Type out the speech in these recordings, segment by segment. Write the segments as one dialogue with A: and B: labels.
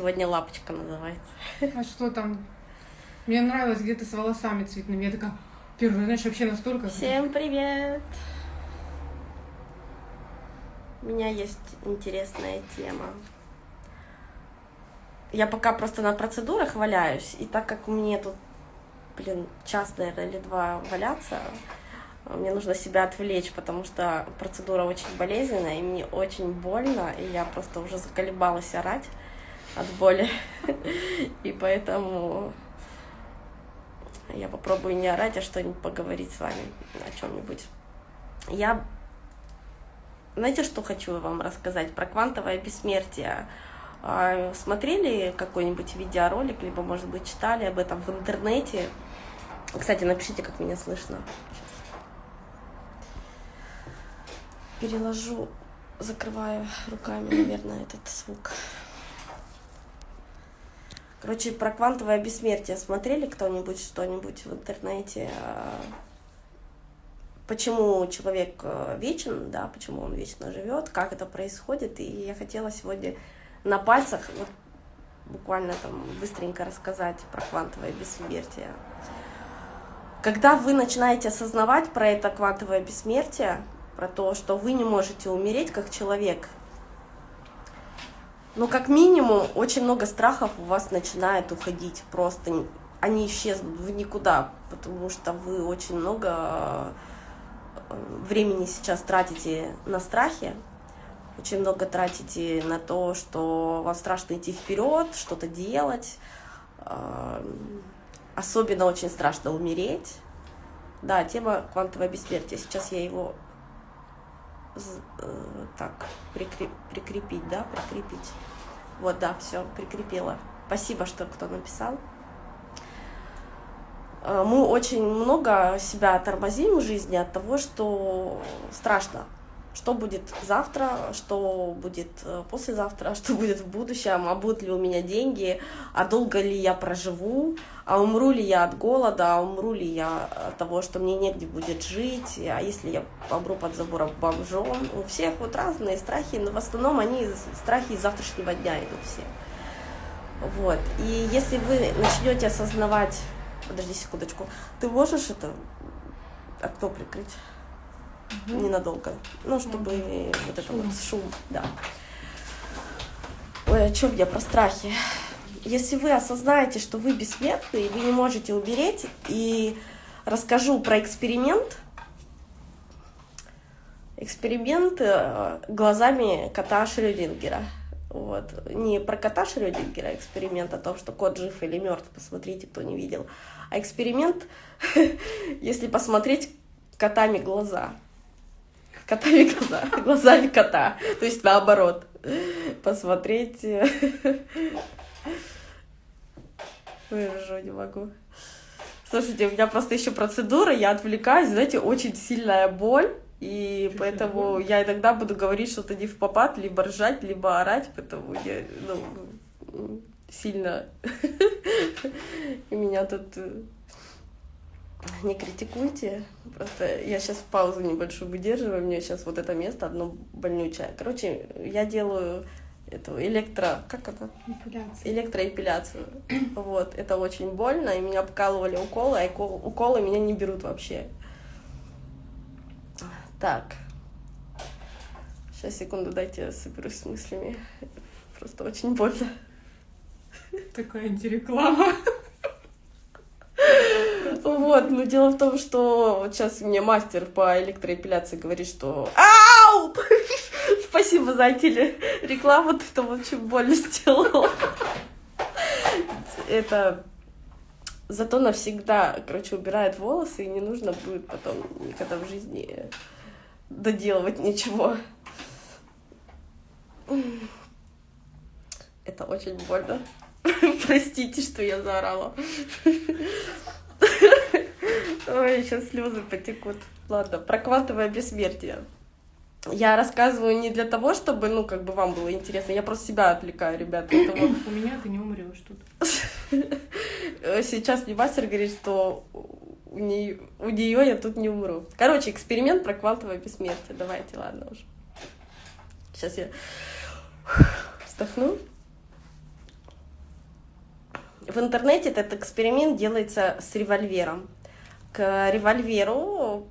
A: Сегодня лапочка называется.
B: А что там? Мне нравилось где-то с волосами цветными. Я такая, первый, знаешь, вообще настолько...
A: Всем привет! У меня есть интересная тема. Я пока просто на процедурах валяюсь, и так как мне тут, блин, час, наверное, или два валяться, мне нужно себя отвлечь, потому что процедура очень болезненная, и мне очень больно, и я просто уже заколебалась орать от боли. И поэтому я попробую не орать, а что-нибудь поговорить с вами о чем-нибудь. Я знаете, что хочу вам рассказать про квантовое бессмертие? А, смотрели какой-нибудь видеоролик, либо, может быть, читали об этом в интернете? Кстати, напишите, как меня слышно. Переложу, закрываю руками, наверное, этот звук. Короче, про квантовое бессмертие смотрели кто-нибудь что-нибудь в интернете? А, почему человек э, вечен, да, почему он вечно живет, как это происходит. И я хотела сегодня на пальцах вот, буквально там быстренько рассказать про квантовое бессмертие. Когда вы начинаете осознавать про это квантовое бессмертие, про то, что вы не можете умереть как человек, ну, как минимум, очень много страхов у вас начинает уходить. Просто они исчезнут в никуда, потому что вы очень много э, времени сейчас тратите на страхи, очень много тратите на то, что вам страшно идти вперед, что-то делать. Э, особенно очень страшно умереть. Да, тема квантовое бессмертие. Сейчас я его так, прикреп, прикрепить, да, прикрепить. Вот, да, все, прикрепила. Спасибо, что кто написал. Э, мы очень много себя тормозим в жизни от того, что страшно что будет завтра, что будет э, послезавтра, что будет в будущем, а будут ли у меня деньги, а долго ли я проживу, а умру ли я от голода, а умру ли я от того, что мне негде будет жить, а если я помру под забором бомжом. У всех вот разные страхи, но в основном они страхи из завтрашнего дня идут все. Вот. И если вы начнете осознавать... Подожди секундочку. Ты можешь это окно прикрыть? Угу. ненадолго. Ну, чтобы угу. вот это шум. вот шум, да. Ой, о чем я про страхи? Если вы осознаете, что вы бессмертны, и вы не можете умереть, и расскажу про эксперимент, эксперимент э, глазами кота Шрёдингера. Вот. Не про кота Шрёдингера а эксперимент о том, что кот жив или мертв, посмотрите, кто не видел. А эксперимент, если посмотреть котами глаза котами глаза, глазами кота. То есть наоборот. Посмотреть. Выражу не могу. Слушайте, у меня просто еще процедура, я отвлекаюсь, знаете, очень сильная боль. И поэтому я иногда буду говорить что-то не в попад, либо ржать, либо орать, потому я, ну, сильно. Меня тут не критикуйте. Просто я сейчас паузу небольшую выдерживаю. Мне сейчас вот это место одно больнючее. Короче, я делаю эту электро... Как это?
B: Эпиляцию.
A: Электроэпиляцию. Вот. Это очень больно. И меня покалывали уколы, а уколы меня не берут вообще. Так. Сейчас, секунду, дайте я соберусь с мыслями. Просто очень больно.
B: Такая антиреклама.
A: Вот, но дело в том, что вот сейчас мне мастер по электроэпиляции говорит, что Ау! Спасибо за телерекламу, ты там очень больно сделал. Это зато навсегда, короче, убирает волосы, и не нужно будет потом никогда в жизни доделывать ничего. Это очень больно. Простите, что я заорала. Ой, сейчас слезы потекут. Ладно, про квантовое бессмертие. Я рассказываю не для того, чтобы, ну, как бы вам было интересно. Я просто себя отвлекаю, ребята. Поэтому...
B: У меня ты не умрешь тут.
A: Сейчас мне мастер говорит, что у нее, у нее я тут не умру. Короче, эксперимент про квантовое бессмертие. Давайте, ладно уже. Сейчас я вздохну. В интернете этот эксперимент делается с револьвером. К револьверу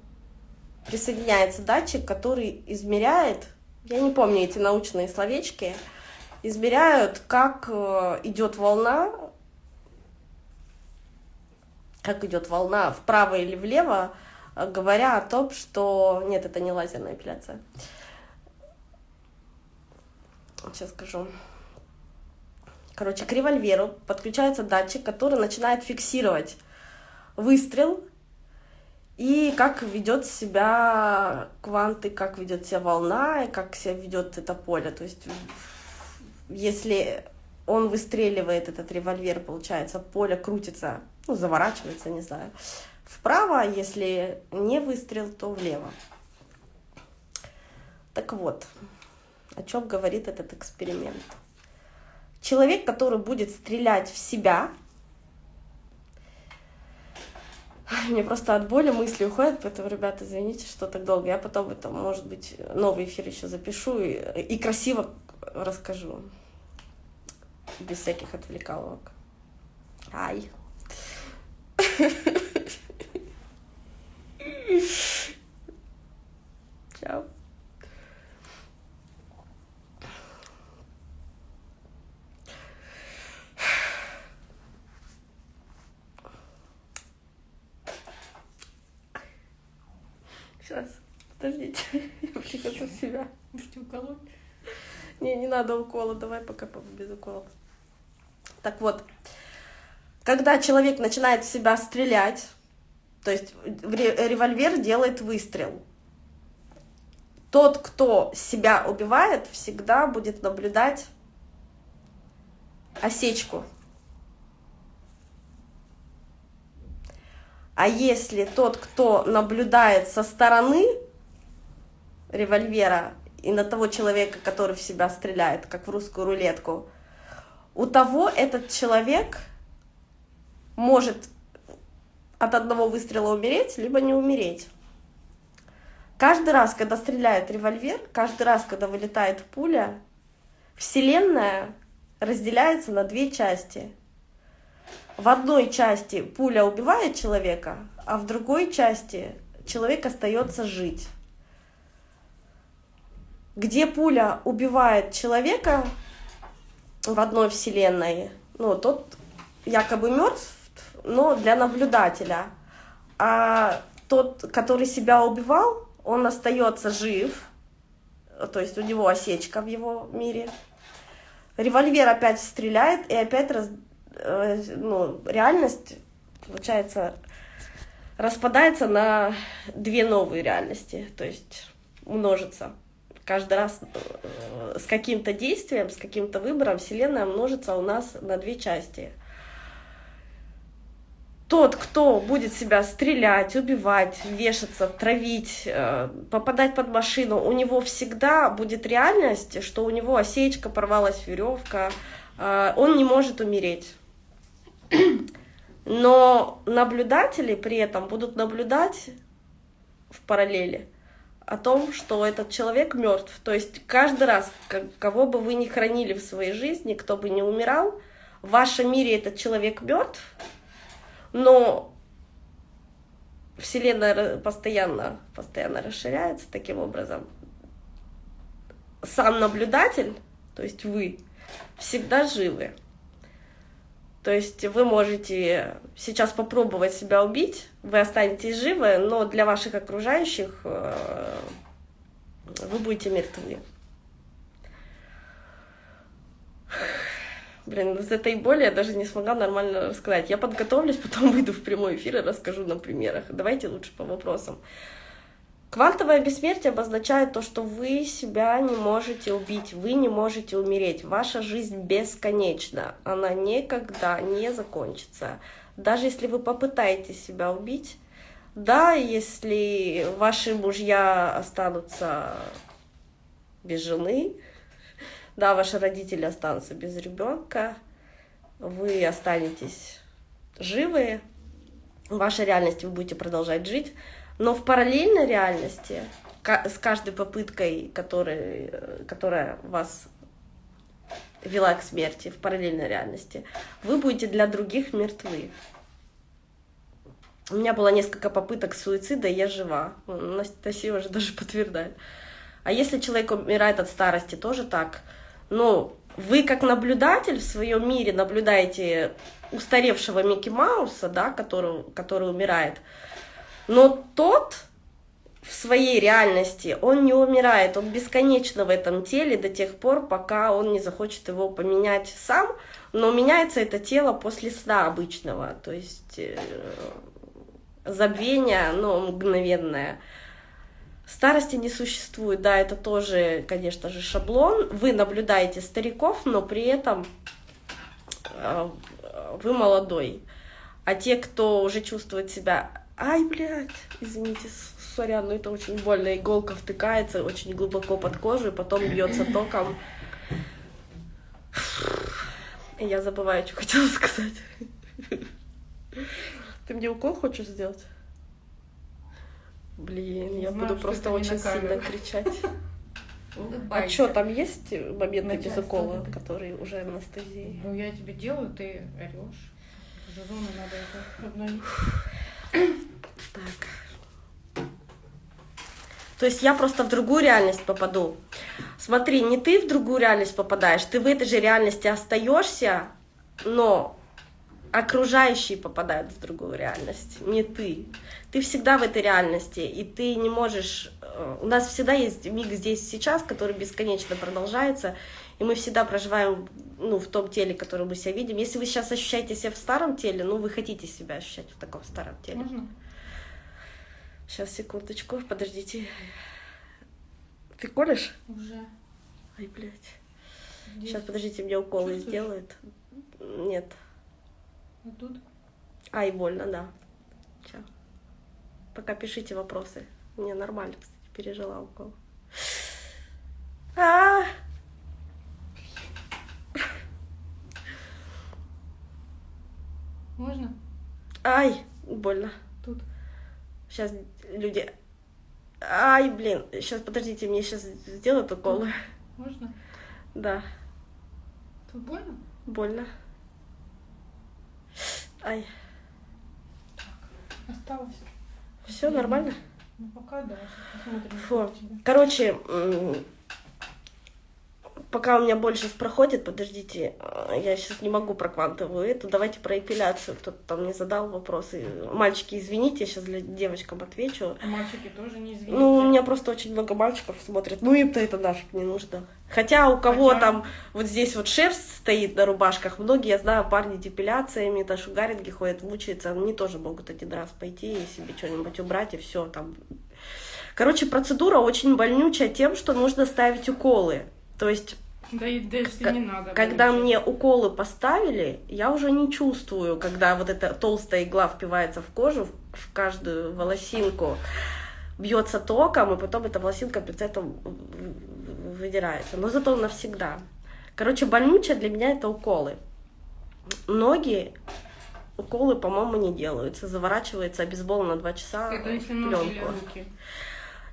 A: присоединяется датчик, который измеряет, я не помню эти научные словечки, измеряют, как э, идет волна, как идет волна вправо или влево, э, говоря о том, что... Нет, это не лазерная эпиляция. Сейчас скажу. Короче, к револьверу подключается датчик, который начинает фиксировать выстрел и как ведет себя кванты, как ведет себя волна, и как себя ведет это поле. То есть, если он выстреливает этот револьвер, получается, поле крутится, ну, заворачивается, не знаю, вправо, а если не выстрел, то влево. Так вот, о чем говорит этот эксперимент. Человек, который будет стрелять в себя, мне просто от боли мысли уходят, поэтому, ребята, извините, что так долго. Я потом это, может быть, новый эфир еще запишу и, и красиво расскажу. Без всяких отвлекаловок. Ай. Чао. Сейчас, подождите, я прихожу в себя.
B: Можете уколоть?
A: Не, не надо укола, давай пока без укола. Так вот, когда человек начинает в себя стрелять, то есть револьвер делает выстрел, тот, кто себя убивает, всегда будет наблюдать осечку А если тот, кто наблюдает со стороны револьвера и на того человека, который в себя стреляет, как в русскую рулетку, у того этот человек может от одного выстрела умереть, либо не умереть. Каждый раз, когда стреляет револьвер, каждый раз, когда вылетает пуля, Вселенная разделяется на две части в одной части пуля убивает человека, а в другой части человек остается жить. Где пуля убивает человека в одной вселенной, ну, тот якобы мертв, но для наблюдателя. А тот, который себя убивал, он остается жив, то есть у него осечка в его мире. Револьвер опять стреляет и опять раз, Э, ну, реальность, получается, распадается на две новые реальности, то есть множится. Каждый раз э, с каким-то действием, с каким-то выбором Вселенная множится у нас на две части. Тот, кто будет себя стрелять, убивать, вешаться, травить, э, попадать под машину, у него всегда будет реальность, что у него осечка, порвалась веревка, он не может умереть. Но наблюдатели при этом будут наблюдать в параллели о том, что этот человек мертв. То есть каждый раз, кого бы вы ни хранили в своей жизни, кто бы не умирал, в вашем мире этот человек мертв, но Вселенная постоянно, постоянно расширяется таким образом. Сам наблюдатель, то есть вы, всегда живы. То есть вы можете сейчас попробовать себя убить, вы останетесь живы, но для ваших окружающих э, вы будете мертвы. Блин, из этой боли я даже не смогла нормально рассказать. Я подготовлюсь, потом выйду в прямой эфир и расскажу на примерах. Давайте лучше по вопросам. Квантовое бессмертие обозначает то, что вы себя не можете убить, вы не можете умереть. Ваша жизнь бесконечна, она никогда не закончится. Даже если вы попытаетесь себя убить, да, если ваши мужья останутся без жены, да, ваши родители останутся без ребенка, вы останетесь живы, в вашей реальности вы будете продолжать жить, но в параллельной реальности, с каждой попыткой, который, которая вас вела к смерти в параллельной реальности, вы будете для других мертвы. У меня было несколько попыток суицида, и я жива. Анастасия уже даже подтверждает. А если человек умирает от старости, тоже так. Ну, вы как наблюдатель в своем мире наблюдаете устаревшего Микки Мауса, да, который, который умирает, но тот в своей реальности, он не умирает, он бесконечно в этом теле до тех пор, пока он не захочет его поменять сам, но меняется это тело после сна обычного, то есть э, забвение, но мгновенное. Старости не существует, да, это тоже, конечно же, шаблон. Вы наблюдаете стариков, но при этом э, вы молодой. А те, кто уже чувствует себя, ай, блядь, извините, сорян, но это очень больно, иголка втыкается очень глубоко под кожу, и потом бьется током. Я забываю, что хотела сказать. Ты мне укол хочешь сделать? Блин, я Знаю, буду просто очень сильно кричать. А что, там есть моменты без укола, которые уже анестезии?
B: Ну, я тебе делаю, ты орешь. Зону надо это обновить.
A: Так. То есть я просто в другую реальность попаду. Смотри, не ты в другую реальность попадаешь, ты в этой же реальности остаешься, но окружающие попадают в другую реальность, не ты. Ты всегда в этой реальности, и ты не можешь... Э, у нас всегда есть миг здесь сейчас, который бесконечно продолжается, и мы всегда проживаем ну, в том теле, которое мы себя видим. Если вы сейчас ощущаете себя в старом теле, ну, вы хотите себя ощущать в таком старом теле.
B: Можно?
A: Сейчас, секундочку, подождите. Ты колешь?
B: Уже.
A: Ай, блядь. Здесь. Сейчас, подождите, мне уколы Чувствуешь? сделают. Нет.
B: А тут?
A: Ай, больно, да. Сейчас. Пока пишите вопросы. Мне нормально, кстати, пережила укол. А, -а, -а!
B: Можно?
A: Ай, больно.
B: Тут.
A: Сейчас люди... Ай, блин, сейчас, подождите, мне сейчас сделают укол.
B: Можно?
A: Да.
B: Тут больно?
A: Больно. Ай.
B: Так, осталось.
A: Все нормально?
B: Ну, пока да. Посмотрим.
A: Фу. Короче, пока у меня больше проходит, подождите, э, я сейчас не могу про квантовую эту, давайте про эпиляцию. Кто-то там мне задал вопросы. Мальчики, извините, я сейчас для девочкам отвечу.
B: А мальчики тоже не извините.
A: Ну, у меня просто очень много мальчиков смотрят. Ну, им-то это нафиг не нужно. Хотя у кого Хотя... там вот здесь вот шерсть стоит на рубашках, многие, я знаю, парни депиляциями, даже шугаринги ходят, мучаются, они тоже могут один раз пойти и себе что-нибудь убрать, и все там. Короче, процедура очень больнючая тем, что нужно ставить уколы. То есть
B: да, и да, если не надо.
A: Когда мне уколы поставили, я уже не чувствую, когда вот эта толстая игла впивается в кожу, в каждую волосинку, бьется током, и потом эта волосинка пинцетом выдирается. Но зато навсегда. Короче, больнючая для меня это уколы. Многие уколы, по-моему, не делаются. Заворачивается обезбол на два часа.
B: Это если ноги руки.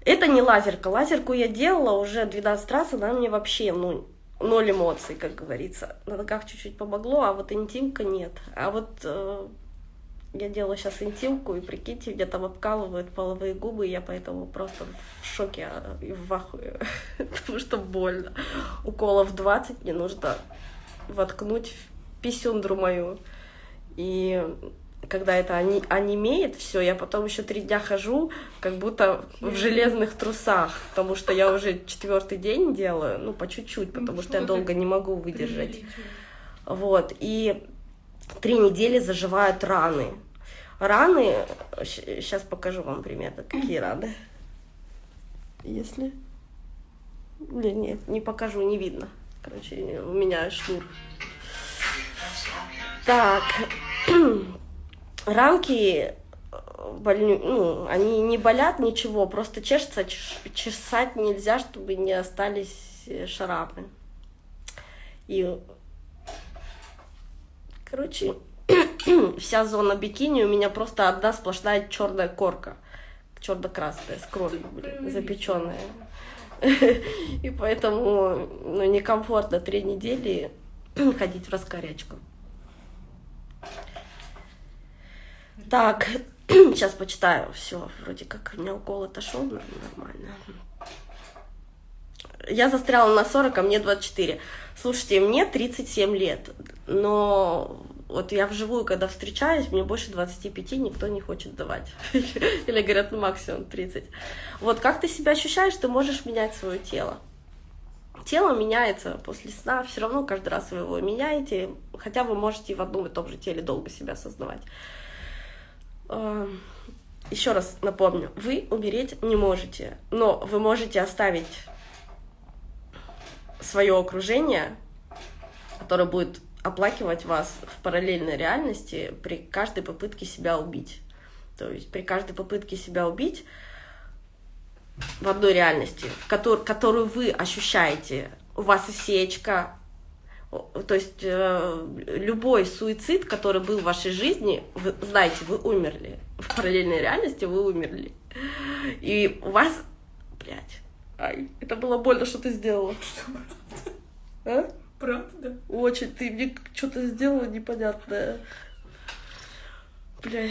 A: Это не лазерка. Лазерку я делала уже 12 раз, она мне вообще, ну, ноль эмоций, как говорится. На ногах чуть-чуть помогло, а вот интимка нет. А вот э, я делала сейчас интимку, и прикиньте, где там обкалывают половые губы, и я поэтому просто в шоке а, и в ахуе, потому что больно. Уколов 20 мне нужно воткнуть в писюндру мою. И когда это они, онемеет, все, я потом еще три дня хожу, как будто в железных трусах, потому что я уже четвертый день делаю, ну, по чуть-чуть, потому ну, что я долго не могу выдержать. Вот, и три недели заживают раны. Раны, сейчас покажу вам примерно, какие раны. Если... Нет, нет, не покажу, не видно. Короче, у меня шнур. Так, рамки э, больню, ну, они не болят, ничего, просто чешется, чесать нельзя, чтобы не остались э, шарапы. И, короче, вся зона бикини у меня просто одна сплошная черная корка, черно-красная, с кровью, блин, запеченная. И поэтому ну, некомфортно три недели ходить в раскорячку. Так, сейчас почитаю. Все, вроде как у меня укол отошел, нормально. Я застряла на 40, а мне 24. Слушайте, мне 37 лет, но вот я вживую, когда встречаюсь, мне больше 25 никто не хочет давать. Или говорят, ну максимум 30. Вот как ты себя ощущаешь, ты можешь менять свое тело. Тело меняется после сна, все равно каждый раз вы его меняете, хотя вы можете в одном и том же теле долго себя осознавать. Эм, Еще раз напомню, вы умереть не можете, но вы можете оставить свое окружение, которое будет оплакивать вас в параллельной реальности при каждой попытке себя убить. То есть при каждой попытке себя убить в одной реальности, которую вы ощущаете, у вас осечка, то есть э, любой суицид, который был в вашей жизни, вы знаете, вы умерли. В параллельной реальности вы умерли. И у вас, блядь, ай, это было больно, что ты сделала.
B: Что,
A: А?
B: правда?
A: Очень, ты мне что-то сделала непонятное. Бля.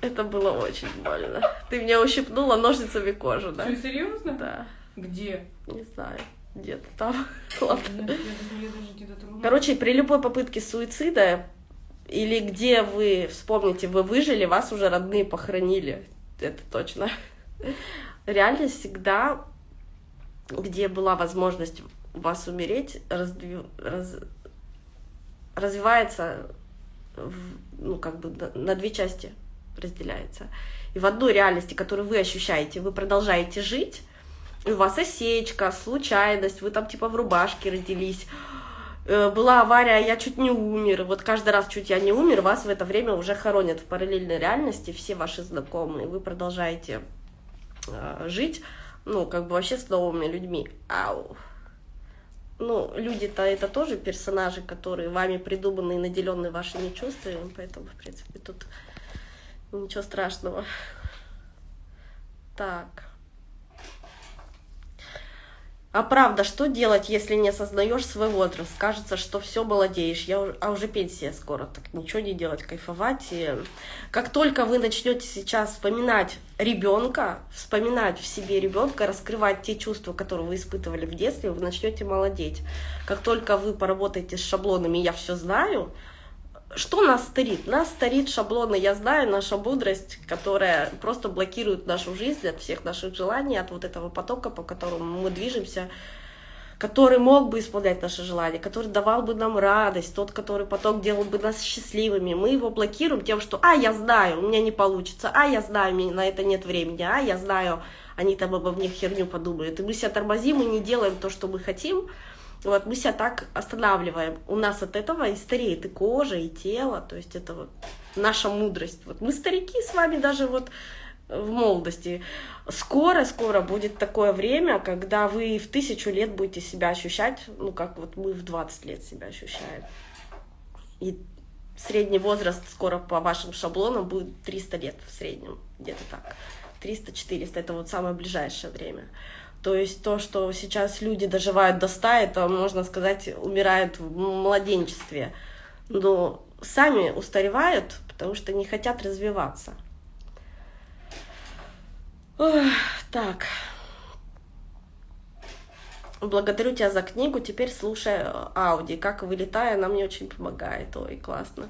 A: Это было очень больно. Ты меня ущипнула ножницами кожу, да?
B: Что, серьезно?
A: Да,
B: Где?
A: Не знаю. Где-то там. Короче, при любой попытке суицида или где вы, вспомните, вы выжили, вас уже родные похоронили. Это точно. Реальность всегда, где была возможность вас умереть, раздви- раз- развивается, в- ну, как бы на, две части разделяется. И в одной реальности, которую вы ощущаете, вы продолжаете жить, у вас осечка, случайность, вы там типа в рубашке родились, Э, была авария, я чуть не умер. Вот каждый раз чуть я не умер, вас в это время уже хоронят в параллельной реальности, все ваши знакомые. Вы продолжаете э, жить, ну, как бы вообще с новыми людьми. Ау. Ну, люди-то это тоже персонажи, которые вами придуманы и наделенные вашими чувствами, поэтому, в принципе, тут ничего страшного. Так. А правда, что делать, если не осознаешь свой возраст? Кажется, что все молодеешь, я, уж- а уже пенсия скоро, так ничего не делать, кайфовать. И как только вы начнете сейчас вспоминать ребенка, вспоминать в себе ребенка, раскрывать те чувства, которые вы испытывали в детстве, вы начнете молодеть. Как только вы поработаете с шаблонами «я все знаю», что нас старит? Нас старит шаблоны «я знаю», наша мудрость, которая просто блокирует нашу жизнь от всех наших желаний, от вот этого потока, по которому мы движемся, который мог бы исполнять наши желания, который давал бы нам радость, тот, который поток делал бы нас счастливыми. Мы его блокируем тем, что «а, я знаю, у меня не получится», «а, я знаю, мне на это нет времени», «а, я знаю, они там обо мне херню подумают». И мы себя тормозим и не делаем то, что мы хотим, вот мы себя так останавливаем. У нас от этого и стареет и кожа, и тело. То есть это вот наша мудрость. Вот мы старики с вами даже вот в молодости. Скоро-скоро будет такое время, когда вы в тысячу лет будете себя ощущать, ну, как вот мы в 20 лет себя ощущаем. И средний возраст скоро по вашим шаблонам будет 300 лет в среднем, где-то так. 300-400 это вот самое ближайшее время. То есть то, что сейчас люди доживают до 100, это, можно сказать, умирают в младенчестве. Но сами устаревают, потому что не хотят развиваться. Ох, так. Благодарю тебя за книгу. Теперь слушаю Ауди. Как вылетаю, она мне очень помогает. Ой, классно.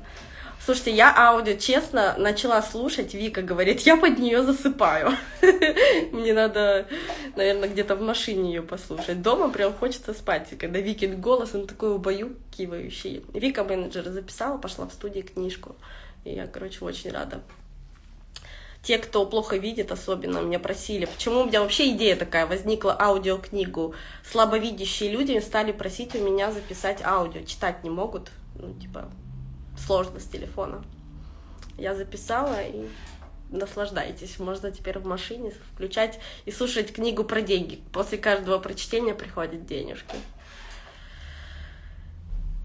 A: Слушайте, я аудио, честно, начала слушать. Вика говорит, я под нее засыпаю. Мне надо, наверное, где-то в машине ее послушать. Дома прям хочется спать. Когда Викин голос, он такой убаюкивающий. Вика менеджер записала, пошла в студии книжку. И я, короче, очень рада. Те, кто плохо видит, особенно меня просили, почему у меня вообще идея такая возникла, аудиокнигу. Слабовидящие люди стали просить у меня записать аудио, читать не могут, ну, типа, сложно с телефона. Я записала и наслаждайтесь. Можно теперь в машине включать и слушать книгу про деньги. После каждого прочтения приходят денежки.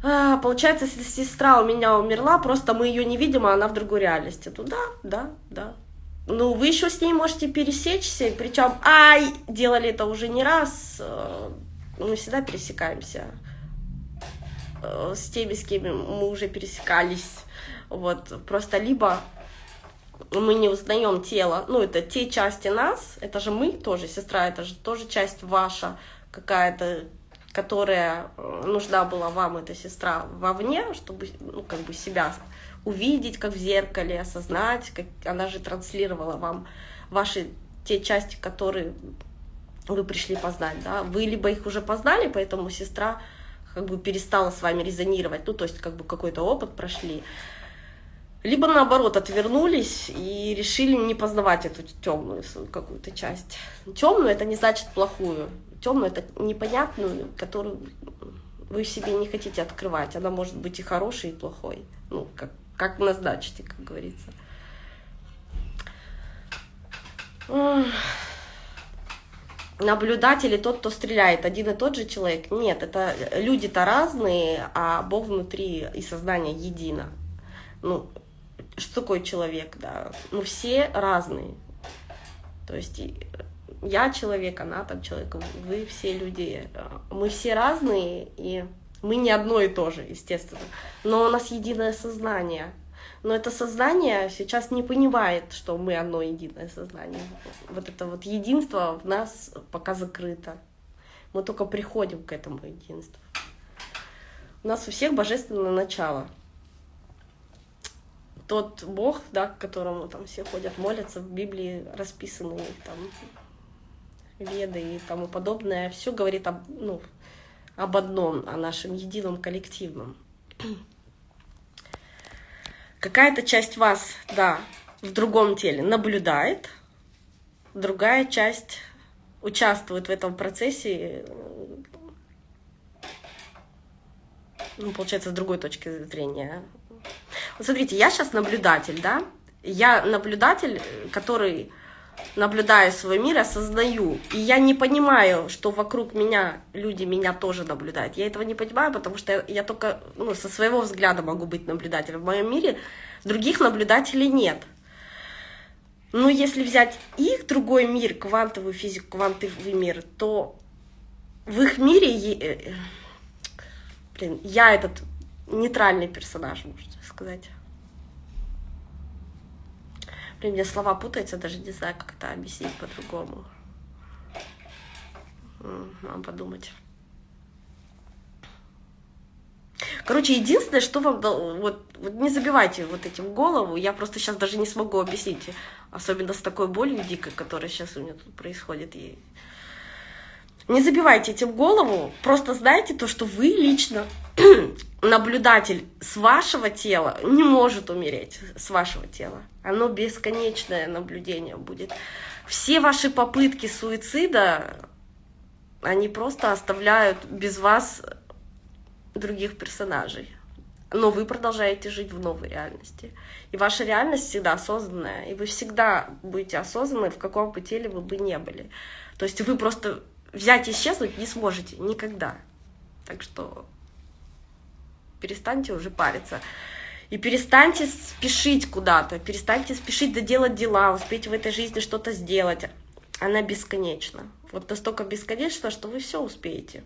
A: А, получается, сестра у меня умерла, просто мы ее не видим, а она в другой реальности. Ну да, да, ну, вы еще с ней можете пересечься, причем, ай, делали это уже не раз, э, мы всегда пересекаемся с теми, с кем мы уже пересекались, вот, просто либо мы не узнаем тело, ну, это те части нас, это же мы тоже, сестра, это же тоже часть ваша какая-то, которая э, нужна была вам, эта сестра, вовне, чтобы, ну, как бы себя увидеть, как в зеркале, осознать, как она же транслировала вам ваши те части, которые вы пришли познать, да, вы либо их уже познали, поэтому сестра как бы перестала с вами резонировать, ну, то есть как бы какой-то опыт прошли, либо наоборот отвернулись и решили не познавать эту темную какую-то часть. Темную это не значит плохую, темную это непонятную, которую вы себе не хотите открывать. Она может быть и хорошей, и плохой, ну как как назначите, как говорится. Наблюдатель и тот, кто стреляет, один и тот же человек? Нет, это люди-то разные, а Бог внутри и сознание едино. Ну, что такое человек, да? Ну, все разные. То есть я человек, она там человек, вы все люди. Мы все разные, и мы не одно и то же, естественно. Но у нас единое сознание. Но это сознание сейчас не понимает, что мы одно единое сознание. Вот это вот единство в нас пока закрыто. Мы только приходим к этому единству. У нас у всех божественное начало. Тот Бог, да, к которому там все ходят, молятся, в Библии расписаны там веды и тому подобное, все говорит об, ну, об одном, о нашем едином коллективном. Какая-то часть вас, да, в другом теле наблюдает, другая часть участвует в этом процессе, ну, получается, с другой точки зрения. Вот смотрите, я сейчас наблюдатель, да? Я наблюдатель, который наблюдая свой мир, осознаю. И я не понимаю, что вокруг меня люди меня тоже наблюдают. Я этого не понимаю, потому что я, я только ну, со своего взгляда могу быть наблюдателем. В моем мире других наблюдателей нет. Но если взять их другой мир, квантовую физику, квантовый мир, то в их мире, э, блин, я этот нейтральный персонаж, можно сказать. Блин, мне слова путаются, даже не знаю, как это объяснить по-другому. Надо подумать. Короче, единственное, что вам... Вот, вот не забивайте вот этим голову. Я просто сейчас даже не смогу объяснить. Особенно с такой болью дикой, которая сейчас у меня тут происходит. И... Не забивайте этим голову. Просто знайте то, что вы лично наблюдатель с вашего тела не может умереть с вашего тела. Оно бесконечное наблюдение будет. Все ваши попытки суицида, они просто оставляют без вас других персонажей. Но вы продолжаете жить в новой реальности. И ваша реальность всегда осознанная. И вы всегда будете осознаны, в каком бы теле вы бы не были. То есть вы просто взять и исчезнуть не сможете никогда. Так что перестаньте уже париться. И перестаньте спешить куда-то, перестаньте спешить доделать дела, успеть в этой жизни что-то сделать. Она бесконечна. Вот настолько бесконечна, что вы все успеете.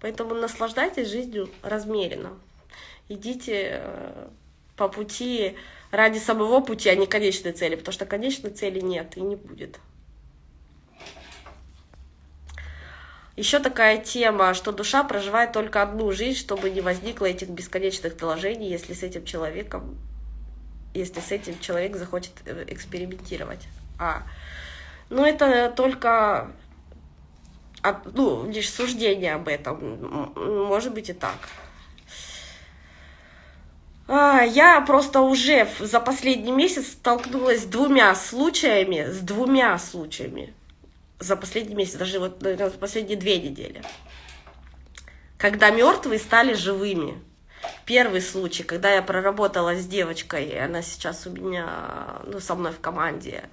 A: Поэтому наслаждайтесь жизнью размеренно. Идите э, по пути ради самого пути, а не конечной цели, потому что конечной цели нет и не будет. Еще такая тема, что душа проживает только одну жизнь, чтобы не возникло этих бесконечных доложений, если с этим человеком, если с этим человек захочет э, экспериментировать. А, ну это только ну, лишь суждение об этом. Может быть и так. А, я просто уже за последний месяц столкнулась с двумя случаями, с двумя случаями за последний месяц, даже вот наверное, за последние две недели, когда мертвые стали живыми. Первый случай, когда я проработала с девочкой, она сейчас у меня, ну, со мной в команде,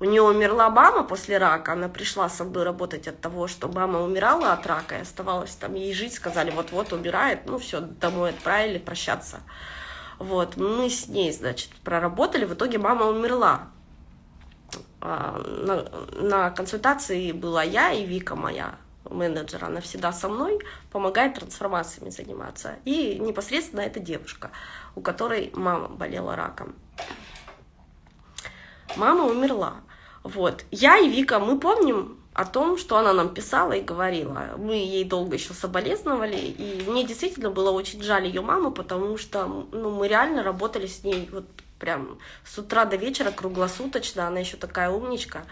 A: у нее умерла мама после рака, она пришла со мной работать от того, что мама умирала от рака, и оставалась там ей жить, сказали, вот-вот умирает, ну все, домой отправили прощаться. Вот, мы с ней, значит, проработали, в итоге мама умерла. А, на, на консультации была я и Вика моя, менеджер, она всегда со мной, помогает трансформациями заниматься. И непосредственно эта девушка, у которой мама болела раком. Мама умерла. Вот. Я и Вика, мы помним о том, что она нам писала и говорила. Мы ей долго еще соболезновали, и мне действительно было очень жаль ее маму, потому что ну, мы реально работали с ней вот прям с утра до вечера круглосуточно, она еще такая умничка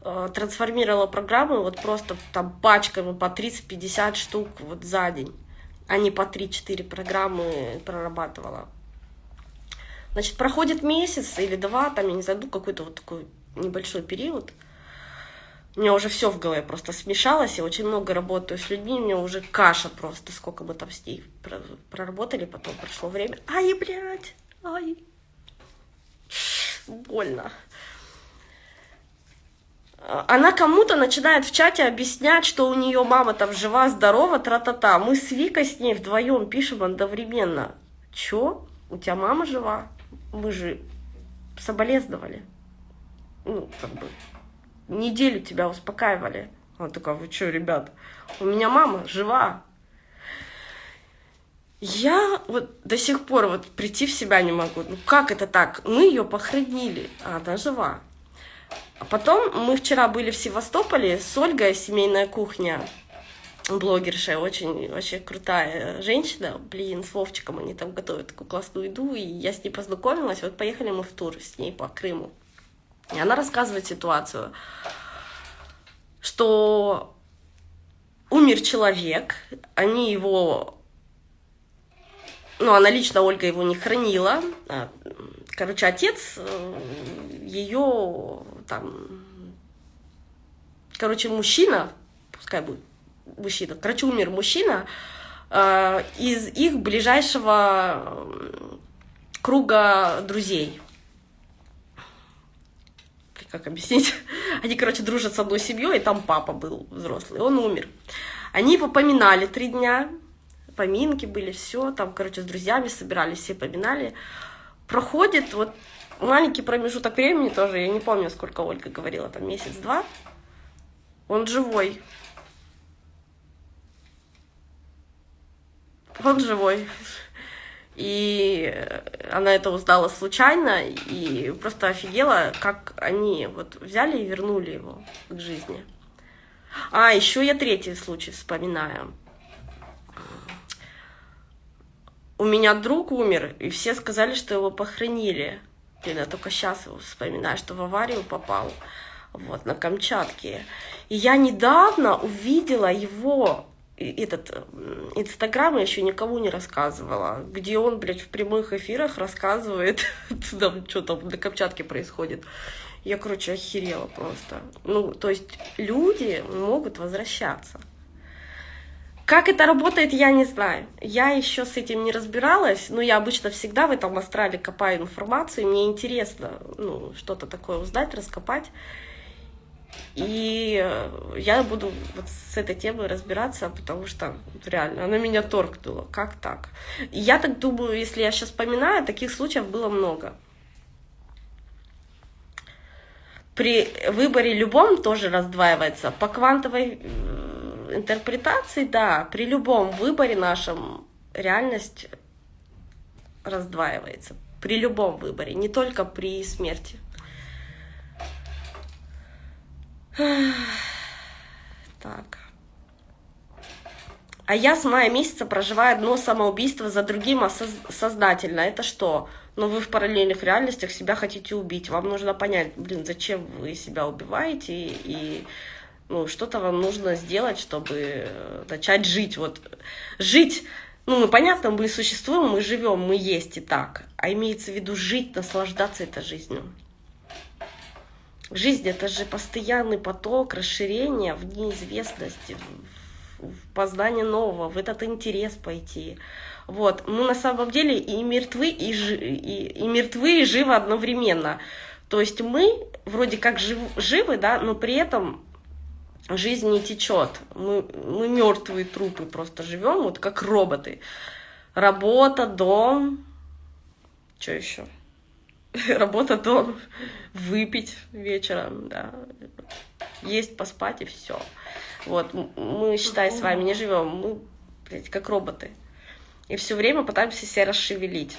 A: э, трансформировала программы вот просто там пачками по 30-50 штук вот за день, а не по 3-4 программы прорабатывала. Значит, проходит месяц или два, там, я не знаю, ну, какой-то вот такой небольшой период. У меня уже все в голове просто смешалось, я очень много работаю с людьми, у меня уже каша просто, сколько мы там с ней проработали, потом прошло время. Ай, блядь, ай, больно. Она кому-то начинает в чате объяснять, что у нее мама там жива, здорова, тра-та-та. Мы с Викой с ней вдвоем пишем одновременно. Чё? У тебя мама жива? Мы же соболезновали. Ну, как бы, неделю тебя успокаивали. Она такая, вы что, ребят, у меня мама жива. Я вот до сих пор вот прийти в себя не могу. Ну как это так? Мы ее похоронили, а она жива. А потом мы вчера были в Севастополе с Ольгой, семейная кухня, блогерша, очень, очень крутая женщина, блин, с Вовчиком они там готовят такую классную еду, и я с ней познакомилась, вот поехали мы в тур с ней по Крыму. И она рассказывает ситуацию, что умер человек, они его ну, она лично, Ольга, его не хранила. А, короче, отец э, ее там... Короче, мужчина, пускай будет мужчина, короче, умер мужчина э, из их ближайшего круга друзей. Как объяснить? Они, короче, дружат с одной семьей, и там папа был взрослый, он умер. Они его поминали три дня, поминки были, все, там, короче, с друзьями собирались, все поминали. Проходит вот маленький промежуток времени тоже, я не помню, сколько Ольга говорила, там месяц-два, он живой. Он живой. И она это узнала случайно и просто офигела, как они вот взяли и вернули его к жизни. А, еще я третий случай вспоминаю. У меня друг умер, и все сказали, что его похоронили. Блин, я только сейчас вспоминаю, что в аварию попал. Вот, на Камчатке. И я недавно увидела его этот Инстаграм я еще никому не рассказывала, где он, блядь, в прямых эфирах рассказывает, там, что там на Камчатке происходит. Я, короче, охерела просто. Ну, то есть люди могут возвращаться. Как это работает, я не знаю. Я еще с этим не разбиралась, но я обычно всегда в этом астрале копаю информацию, мне интересно ну, что-то такое узнать, раскопать. И я буду вот с этой темой разбираться, потому что реально она меня торкнула. Как так? Я так думаю, если я сейчас вспоминаю, таких случаев было много. При выборе любом тоже раздваивается. По квантовой интерпретации, да, при любом выборе нашем реальность раздваивается. При любом выборе, не только при смерти. Так. А я с мая месяца проживаю одно самоубийство за другим осознательно. Это что? Ну, вы в параллельных реальностях себя хотите убить. Вам нужно понять, блин, зачем вы себя убиваете и ну, что-то вам нужно сделать, чтобы э, начать жить. Вот жить, ну, мы понятно, мы существуем, мы живем, мы есть и так. А имеется в виду жить, наслаждаться этой жизнью. Жизнь это же постоянный поток расширения в неизвестности, в познание нового, в этот интерес пойти. Вот. Мы на самом деле и мертвы, и, жи, и, и мертвы, и живы одновременно. То есть мы вроде как жив, живы, да, но при этом жизнь не течет. Мы, мы мертвые трупы просто живем, вот как роботы. Работа, дом, что еще? Работа, дом, выпить вечером, да, есть, поспать и все. Вот, мы, считай, с вами не живем, мы, блядь, как роботы. И все время пытаемся себя расшевелить.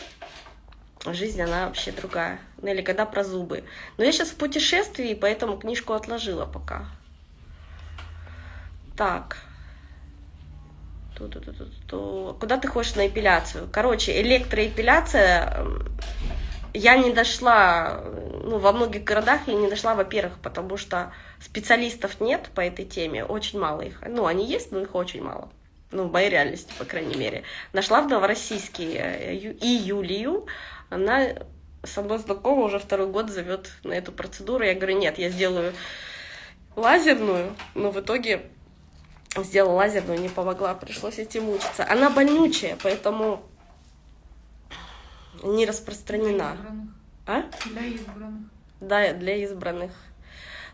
A: Жизнь, она вообще другая. Ну, или когда про зубы. Но я сейчас в путешествии, поэтому книжку отложила пока. Так. Ту -ту -ту -ту. Куда ты хочешь на эпиляцию? Короче, электроэпиляция я не дошла, ну, во многих городах я не дошла, во-первых, потому что специалистов нет по этой теме, очень мало их. Ну, они есть, но их очень мало. Ну, в моей реальности, по крайней мере. Нашла в Новороссийске э, и Юлию, она со мной знакома, уже второй год зовет на эту процедуру. Я говорю, нет, я сделаю лазерную, но в итоге сделала лазерную, не помогла, пришлось идти мучиться. Она больнючая, поэтому не распространена.
B: Для избранных. А? Для избранных.
A: Да, для избранных.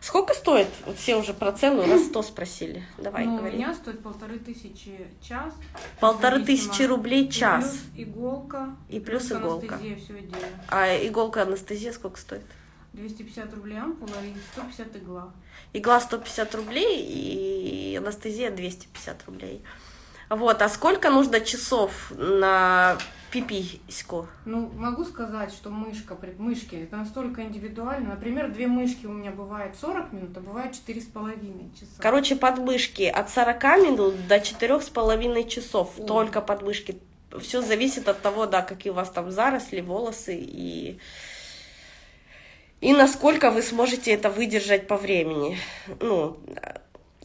A: Сколько стоит? Все уже про цену раз сто спросили. Давай,
B: ну,
A: говори.
B: У меня стоит полторы тысячи час.
A: Полторы тысячи рублей час.
B: И плюс иголка.
A: И плюс, плюс иголка. А иголка, анестезия сколько стоит?
B: 250 рублей ампула и 150 игла.
A: Игла 150 рублей и анестезия 250 рублей. Вот, а сколько нужно часов на пипиську?
B: Ну, могу сказать, что мышка, мышки, это настолько индивидуально. Например, две мышки у меня бывает 40 минут, а бывает 4,5 часа.
A: Короче, подмышки от 40 минут до 4,5 часов. О. Только подмышки. Все зависит от того, да, какие у вас там заросли, волосы и... И насколько вы сможете это выдержать по времени. Ну,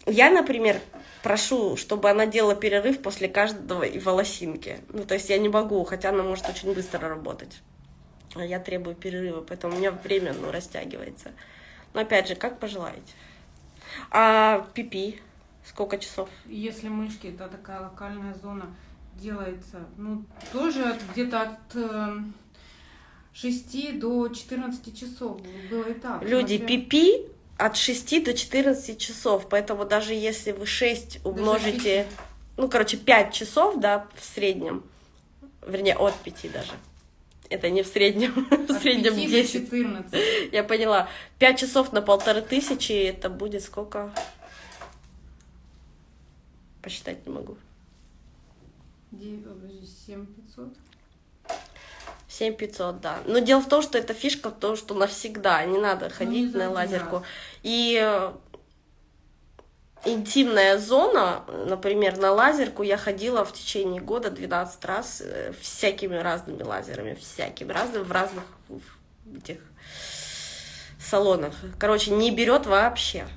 A: я, например, прошу, чтобы она делала перерыв после каждого и волосинки. Ну, то есть я не могу, хотя она может очень быстро работать. А я требую перерыва, поэтому у меня время, ну, растягивается. Но опять же, как пожелаете. А пипи, сколько часов?
B: Если мышки, это такая локальная зона, делается, ну, тоже где-то от э, 6 до 14 часов было и так.
A: Люди, пипи от 6 до 14 часов, поэтому даже если вы 6 умножите, ну, короче, 5 часов, да, в среднем, вернее, от 5 даже, это не в среднем, в среднем 10.
B: 14.
A: Я поняла. 5 часов на полторы тысячи, это будет сколько? Посчитать не могу.
B: 7 500.
A: 7500, да. Но дело в том, что эта фишка в том, что навсегда, не надо ходить ну, не на лазерку. И э, интимная зона, например, на лазерку я ходила в течение года 12 раз э, всякими разными лазерами, всякими разными, в разных этих салонах. Короче, не берет вообще.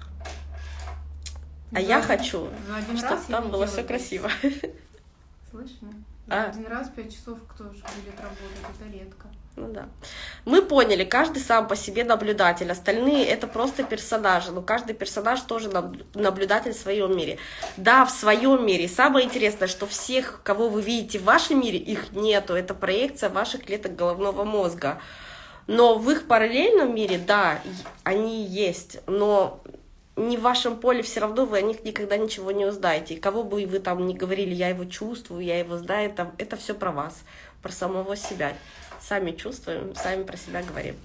A: А за я хочу, чтобы там было все красиво.
B: Слышно? А? Один раз пять часов кто же будет работать, это редко.
A: Ну да. Мы поняли, каждый сам по себе наблюдатель, остальные это просто персонажи, но каждый персонаж тоже наблюдатель в своем мире. Да, в своем мире. Самое интересное, что всех, кого вы видите в вашем мире, их нету, это проекция ваших клеток головного мозга. Но в их параллельном мире, да, они есть, но не в вашем поле, все равно вы о них никогда ничего не узнаете. И кого бы вы там ни говорили, я его чувствую, я его знаю, это, это все про вас, про самого себя. Сами чувствуем, сами про себя говорим.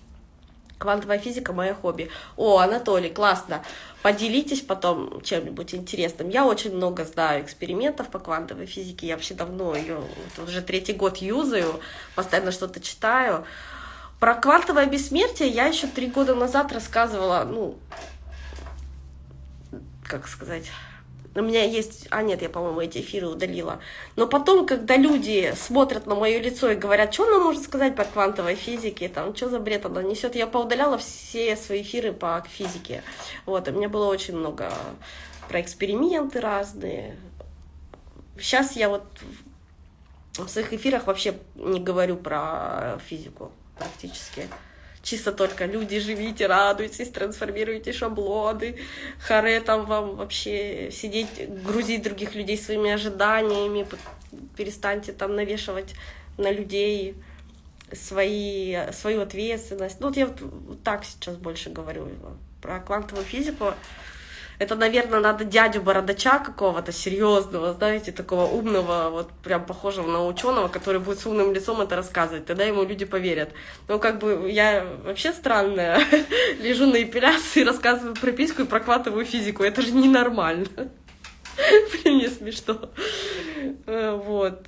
A: Квантовая физика – мое хобби. О, Анатолий, классно. Поделитесь потом чем-нибудь интересным. Я очень много знаю экспериментов по квантовой физике. Я вообще давно ее, уже третий год юзаю, постоянно что-то читаю. Про квантовое бессмертие я еще три года назад рассказывала, ну, как сказать, у меня есть... А, нет, я, по-моему, эти эфиры удалила. Но потом, когда люди смотрят на мое лицо и говорят, что она может сказать по квантовой физике, там, что за бред она несет, я поудаляла все свои эфиры по физике. Вот, у меня было очень много про эксперименты разные. Сейчас я вот в своих эфирах вообще не говорю про физику практически чисто только люди, живите, радуйтесь, трансформируйте шаблоны, харе там вам вообще сидеть, грузить других людей своими ожиданиями, перестаньте там навешивать на людей свои, свою ответственность. Ну вот я вот так сейчас больше говорю про квантовую физику. Это, наверное, надо дядю бородача какого-то серьезного, знаете, такого умного, вот прям похожего на ученого, который будет с умным лицом это рассказывать. Тогда ему люди поверят. Ну, как бы я вообще странная. Лежу на эпиляции, рассказываю про письку и прокладываю физику. Это же ненормально. Блин, мне смешно. Э, вот.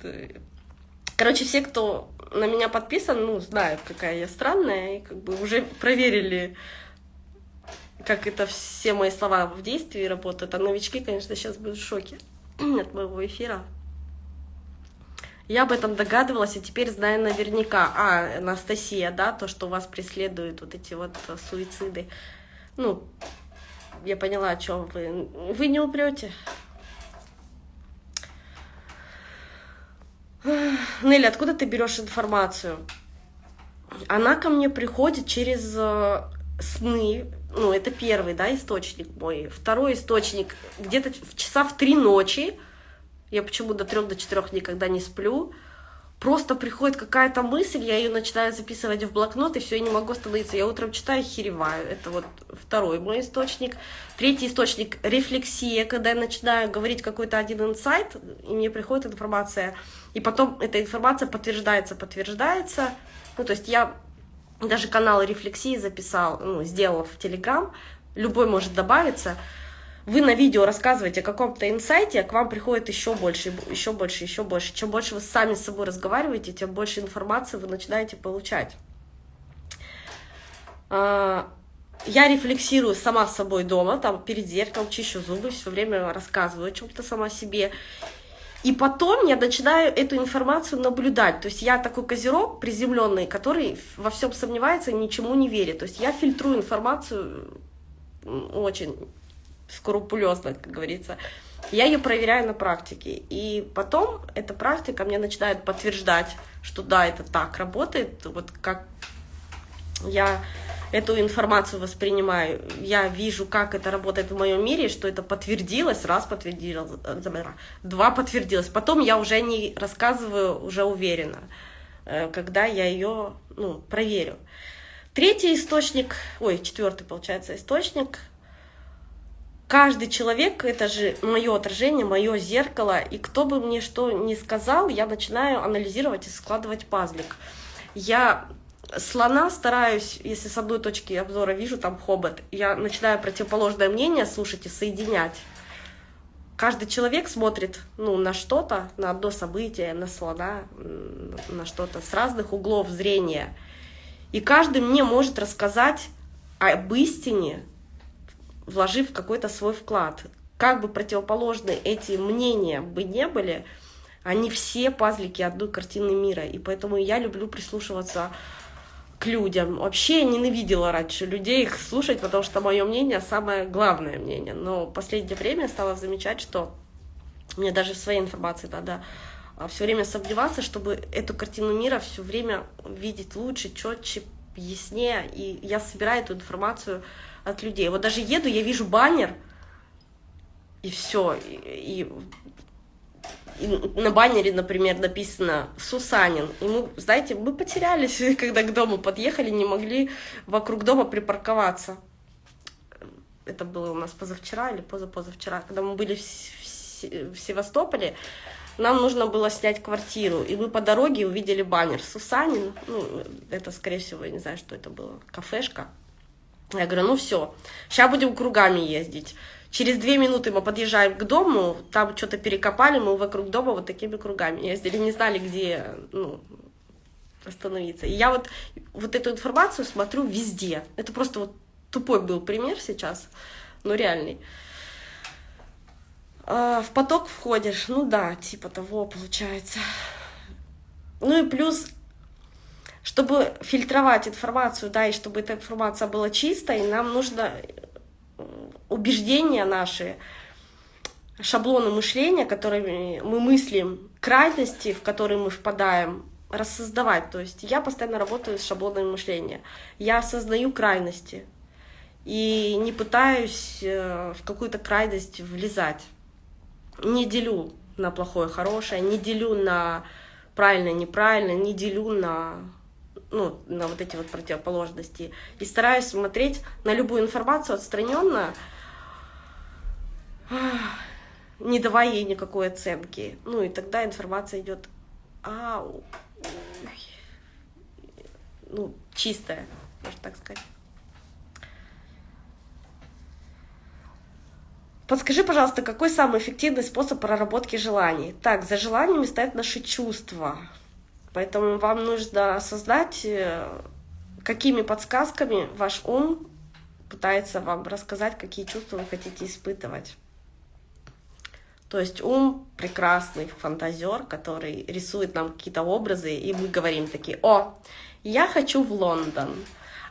A: Короче, все, кто на меня подписан, ну, знают, какая я странная, и как бы уже проверили как это все мои слова в действии работают. А новички, конечно, сейчас будут в шоке от моего эфира. Я об этом догадывалась, и теперь знаю наверняка. А, Анастасия, да, то, что вас преследуют вот эти вот суициды. Ну, я поняла, о чем вы. Вы не умрете. Нелли, откуда ты берешь информацию? Она ко мне приходит через э, сны, ну, это первый, да, источник мой. Второй источник, где-то в часа в три ночи, я почему до трех, до четырех никогда не сплю, просто приходит какая-то мысль, я ее начинаю записывать в блокнот, и все, я не могу остановиться. Я утром читаю, хереваю. Это вот второй мой источник. Третий источник — рефлексия, когда я начинаю говорить какой-то один инсайт, и мне приходит информация, и потом эта информация подтверждается, подтверждается. Ну, то есть я даже канал рефлексии записал, ну, сделал в Телеграм, любой может добавиться. Вы на видео рассказываете о каком-то инсайте, а к вам приходит еще больше, еще больше, еще больше. Чем больше вы сами с собой разговариваете, тем больше информации вы начинаете получать. А, я рефлексирую сама с собой дома, там перед зеркалом чищу зубы, все время рассказываю о чем-то сама себе. И потом я начинаю эту информацию наблюдать. То есть я такой козерог приземленный, который во всем сомневается ничему не верит. То есть я фильтрую информацию очень скрупулезно, как говорится. Я ее проверяю на практике. И потом эта практика мне начинает подтверждать, что да, это так работает. Вот как я эту информацию воспринимаю, я вижу, как это работает в моем мире, что это подтвердилось, раз подтвердилось, два подтвердилось. Потом я уже не рассказываю уже уверенно, э, когда я ее ну, проверю. Третий источник, ой, четвертый получается источник. Каждый человек это же мое отражение, мое зеркало, и кто бы мне что ни сказал, я начинаю анализировать и складывать пазлик. Я слона стараюсь, если с одной точки обзора вижу там хобот, я начинаю противоположное мнение слушать и соединять. Каждый человек смотрит ну, на что-то, на одно событие, на слона, на что-то с разных углов зрения. И каждый мне может рассказать об истине, вложив какой-то свой вклад. Как бы противоположны эти мнения бы не были, они все пазлики одной картины мира. И поэтому я люблю прислушиваться к людям. Вообще ненавидела раньше людей их слушать, потому что мое мнение самое главное мнение. Но в последнее время я стала замечать, что мне даже в своей информации надо а, все время сомневаться, чтобы эту картину мира все время видеть лучше, четче, яснее. И я собираю эту информацию от людей. Вот даже еду, я вижу баннер, и все. И, и на баннере, например, написано «Сусанин». И мы, знаете, мы потерялись, когда к дому подъехали, не могли вокруг дома припарковаться. Это было у нас позавчера или позапозавчера, когда мы были в Севастополе, нам нужно было снять квартиру, и мы по дороге увидели баннер «Сусанин». Ну, это, скорее всего, я не знаю, что это было, кафешка. Я говорю, ну все, сейчас будем кругами ездить. Через две минуты мы подъезжаем к дому, там что-то перекопали, мы вокруг дома вот такими кругами ездили, не знали, где ну, остановиться. И я вот, вот эту информацию смотрю везде. Это просто вот тупой был пример сейчас, но реальный. А, в поток входишь, ну да, типа того получается. Ну и плюс, чтобы фильтровать информацию, да, и чтобы эта информация была чистой, нам нужно убеждения наши, шаблоны мышления, которыми мы мыслим, крайности, в которые мы впадаем, рассоздавать. То есть я постоянно работаю с шаблонами мышления. Я осознаю крайности и не пытаюсь э, в какую-то крайность влезать. Не делю на плохое, хорошее, не делю на правильно, неправильно, не делю на ну, на вот эти вот противоположности. И стараюсь смотреть на любую информацию отстраненно, не давая ей никакой оценки. Ну и тогда информация идет ау, ну, чистая, можно так сказать. Подскажи, пожалуйста, какой самый эффективный способ проработки желаний? Так, за желаниями стоят наши чувства. Поэтому вам нужно создать, э, какими подсказками ваш ум пытается вам рассказать, какие чувства вы хотите испытывать. То есть ум прекрасный фантазер, который рисует нам какие-то образы, и мы говорим такие, о, я хочу в Лондон.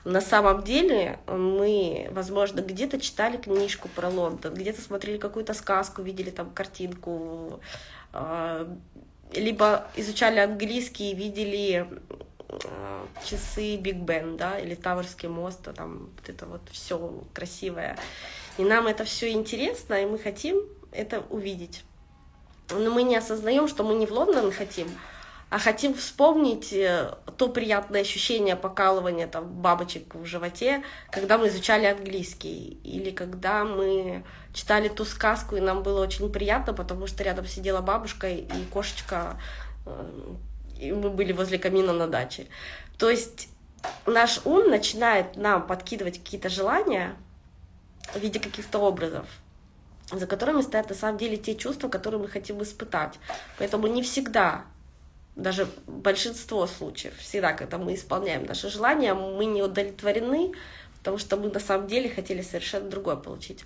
A: На самом деле мы, возможно, где-то читали книжку про Лондон, где-то смотрели какую-то сказку, видели там картинку, а, либо изучали английский и видели а, часы Биг Бен, да, или Таврский мост, а там вот это вот все красивое. И нам это все интересно, и мы хотим это увидеть. Но мы не осознаем, что мы не в Лондон хотим, а хотим вспомнить э, то приятное ощущение покалывания там, бабочек в животе, когда мы изучали английский, или когда мы читали ту сказку, и нам было очень приятно, потому что рядом сидела бабушка и кошечка, э, и мы были возле камина на даче. То есть наш ум начинает нам подкидывать какие-то желания в виде каких-то образов, за которыми стоят на самом деле те чувства, которые мы хотим испытать. Поэтому не всегда, даже большинство случаев, всегда, когда мы исполняем наши желания, мы не удовлетворены, потому что мы на самом деле хотели совершенно другое получить.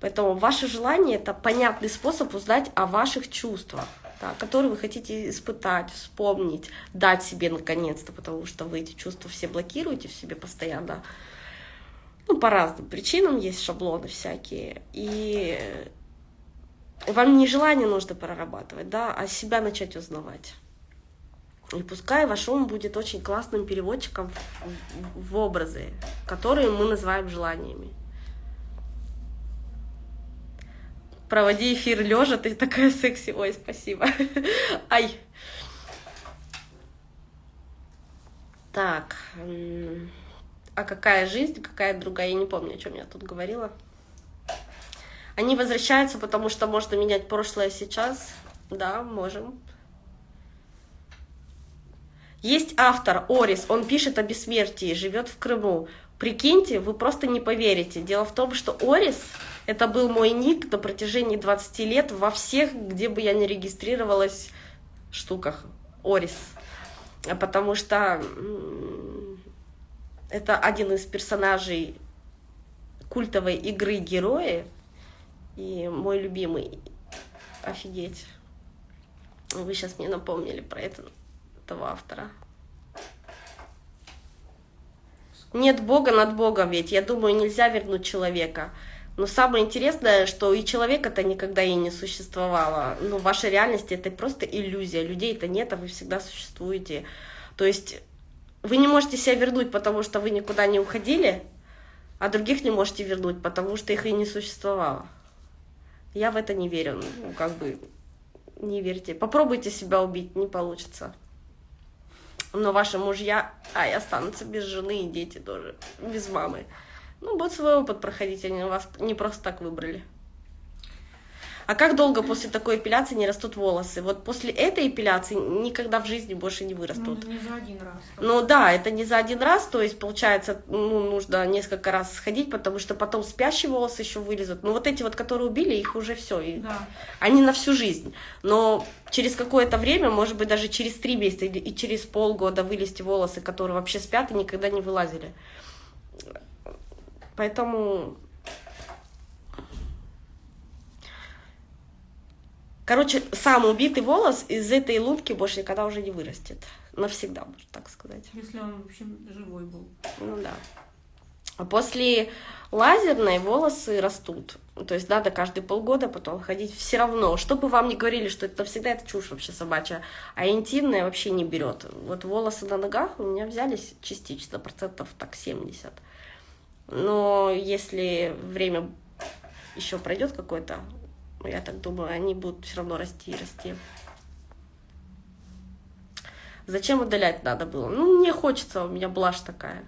A: Поэтому ваше желание — это понятный способ узнать о ваших чувствах, да, которые вы хотите испытать, вспомнить, дать себе наконец-то, потому что вы эти чувства все блокируете в себе постоянно. Ну, по разным причинам есть шаблоны всякие. И вам не желание нужно прорабатывать, да, а себя начать узнавать. И пускай ваш ум будет очень классным переводчиком в, образы, которые мы называем желаниями. Проводи эфир лежа, ты такая секси. Ой, спасибо. Ай. Так а какая жизнь, какая другая, я не помню, о чем я тут говорила. Они возвращаются, потому что можно менять прошлое сейчас. Да, можем. Есть автор Орис, он пишет о бессмертии, живет в Крыму. Прикиньте, вы просто не поверите. Дело в том, что Орис — это был мой ник на протяжении 20 лет во всех, где бы я не регистрировалась, штуках. Орис. Потому что это один из персонажей культовой игры Герои. И мой любимый. Офигеть. Вы сейчас мне напомнили про это, этого автора. Нет Бога над Богом ведь. Я думаю, нельзя вернуть человека. Но самое интересное, что и человека-то никогда и не существовало. Ну, в вашей реальности это просто иллюзия. Людей-то нет, а вы всегда существуете. То есть вы не можете себя вернуть, потому что вы никуда не уходили, а других не можете вернуть, потому что их и не существовало. Я в это не верю. Ну, как бы, не верьте. Попробуйте себя убить, не получится. Но ваши мужья, а и останутся без жены и дети тоже, без мамы. Ну, вот свой опыт проходить, они вас не просто так выбрали. А как долго после такой эпиляции не растут волосы? Вот после этой эпиляции никогда в жизни больше не вырастут.
B: Ну, не за один раз.
A: Ну да, это не за один раз, то есть получается, ну, нужно несколько раз сходить, потому что потом спящие волосы еще вылезут. Ну вот эти вот, которые убили, их уже все. И
B: да.
A: Они на всю жизнь. Но через какое-то время, может быть, даже через три месяца и через полгода вылезти волосы, которые вообще спят и никогда не вылазили. Поэтому Короче, сам убитый волос из этой лунки больше никогда уже не вырастет. Навсегда, можно так сказать.
B: Если он, в общем, живой был.
A: Ну да. А после лазерной волосы растут. То есть надо каждые полгода потом ходить все равно. Что бы вам ни говорили, что это навсегда это чушь вообще собачья. А интимная вообще не берет. Вот волосы на ногах у меня взялись частично, процентов так 70. Но если время еще пройдет какое-то, я так думаю, они будут все равно расти и расти. Зачем удалять надо было? Ну, мне хочется, у меня блажь такая.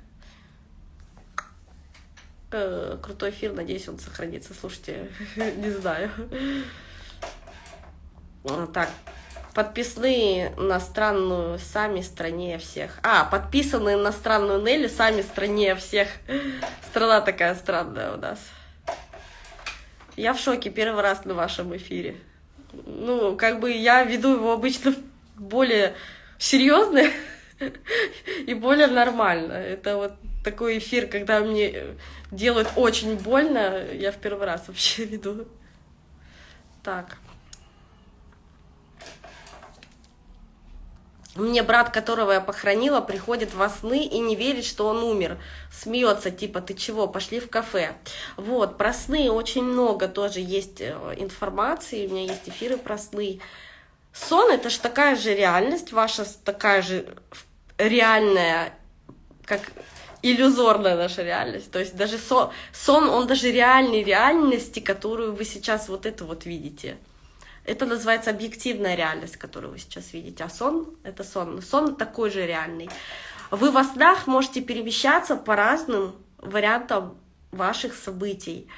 A: Э, крутой эфир, надеюсь, он сохранится. Слушайте, не знаю. Так, подписные на странную сами страннее всех. А, подписанные на странную Нелли сами страннее всех. Страна такая странная у нас. Я в шоке первый раз на вашем эфире. Ну, как бы я веду его обычно более серьезно и более нормально. Это вот такой эфир, когда мне делают очень больно, я в первый раз вообще веду. Так. Мне брат, которого я похоронила, приходит во сны и не верит, что он умер. Смеется, типа, ты чего, пошли в кафе. Вот, про сны очень много тоже есть э, информации, у меня есть эфиры про сны. Сон — это же такая же реальность, ваша такая же реальная, как иллюзорная наша реальность. То есть даже сон, сон, он даже реальной реальности, которую вы сейчас вот это вот видите. Это называется объективная реальность, которую вы сейчас видите. А сон — это сон. Сон такой же реальный. Вы во снах можете перемещаться по разным вариантам ваших событий.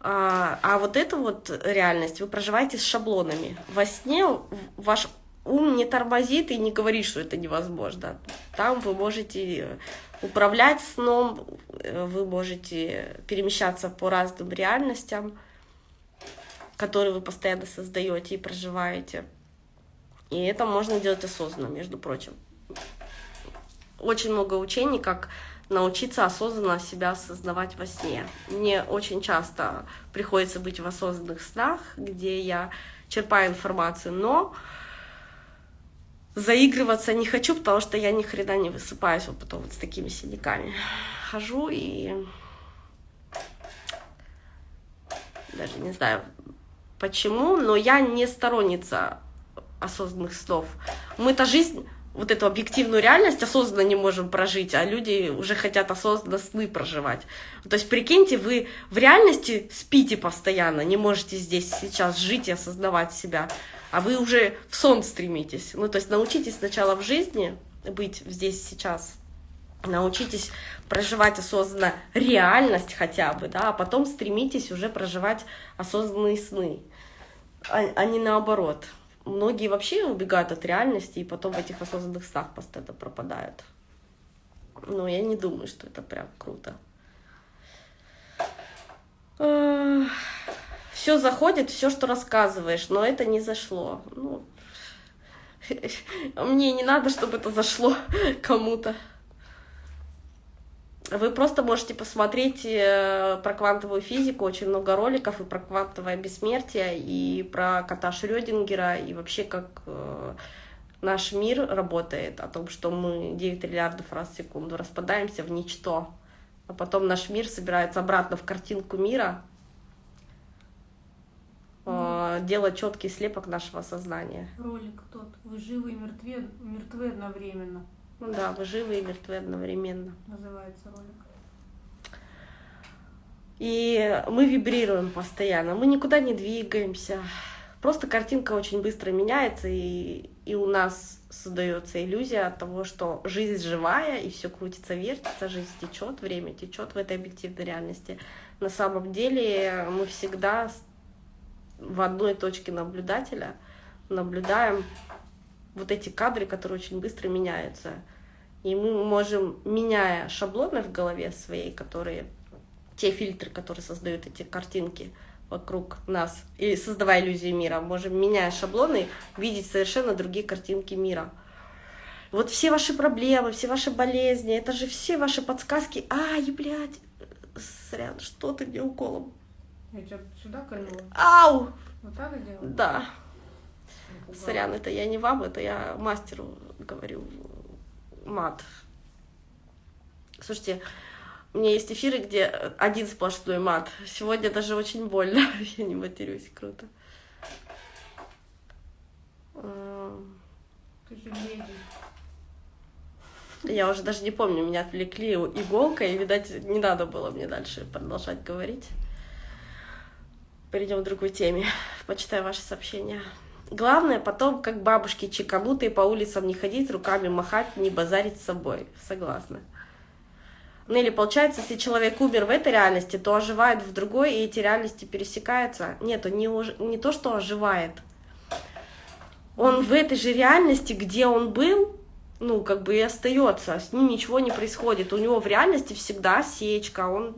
A: А, а вот эту вот реальность вы проживаете с шаблонами. Во сне ваш ум не тормозит и не говорит, что это невозможно. Там вы можете управлять сном, вы можете перемещаться по разным реальностям который вы постоянно создаете и проживаете. И это можно делать осознанно, между прочим. Очень много учений, как научиться осознанно себя осознавать во сне. Мне очень часто приходится быть в осознанных снах, где я черпаю информацию, но заигрываться не хочу, потому что я ни хрена не высыпаюсь вот потом вот с такими синяками. Хожу и даже не знаю, почему, но я не сторонница осознанных снов. Мы-то жизнь, вот эту объективную реальность осознанно не можем прожить, а люди уже хотят осознанно сны проживать. То есть, прикиньте, вы в реальности спите постоянно, не можете здесь сейчас жить и осознавать себя, а вы уже в сон стремитесь. Ну, то есть, научитесь сначала в жизни быть здесь сейчас, научитесь проживать осознанно реальность хотя бы, да, а потом стремитесь уже проживать осознанные сны, а, а не наоборот. Многие вообще убегают от реальности и потом в этих осознанных снах постоянно пропадают. Но я не думаю, что это прям круто. Все заходит, все, что рассказываешь, но это не зашло. Ну, мне не надо, чтобы это зашло кому-то. Вы просто можете посмотреть э, про квантовую физику, очень много роликов и про квантовое бессмертие, и про кота Шрёдингера, и вообще как э, наш мир работает, о том, что мы 9 триллиардов раз в секунду распадаемся в ничто, а потом наш мир собирается обратно в картинку мира, mm. делать четкий слепок нашего сознания.
B: Ролик тот, вы живы и мертвы, мертвы одновременно.
A: Ну да, вы живы и мертвы одновременно.
B: Называется ролик.
A: И мы вибрируем постоянно, мы никуда не двигаемся. Просто картинка очень быстро меняется, и, и у нас создается иллюзия того, что жизнь живая, и все крутится, вертится, жизнь течет, время течет в этой объективной реальности. На самом деле мы всегда в одной точке наблюдателя наблюдаем вот эти кадры, которые очень быстро меняются. И мы можем, меняя шаблоны в голове своей, которые те фильтры, которые создают эти картинки вокруг нас, или создавая иллюзию мира, можем, меняя шаблоны, видеть совершенно другие картинки мира. Вот все ваши проблемы, все ваши болезни, это же все ваши подсказки. Ай, блядь, сорян, что ты мне уколом?
B: Я тебя сюда кольнула.
A: Ау!
B: Вот так и делала?
A: Да. Сорян, это я не вам, это я мастеру говорю мат. Слушайте, у меня есть эфиры, где один сплошной мат. Сегодня даже очень больно. Я не матерюсь, круто. Я уже даже не помню, меня отвлекли иголкой, и, видать, не надо было мне дальше продолжать говорить. Перейдем к другой теме. Почитаю ваши сообщения. Главное потом, как бабушки чеканутые, по улицам не ходить, руками махать, не базарить с собой. Согласна. Ну или получается, если человек умер в этой реальности, то оживает в другой, и эти реальности пересекаются. Нет, он не, уж... не то, что оживает. Он в этой же реальности, где он был, ну, как бы и остается, с ним ничего не происходит. У него в реальности всегда сечка, он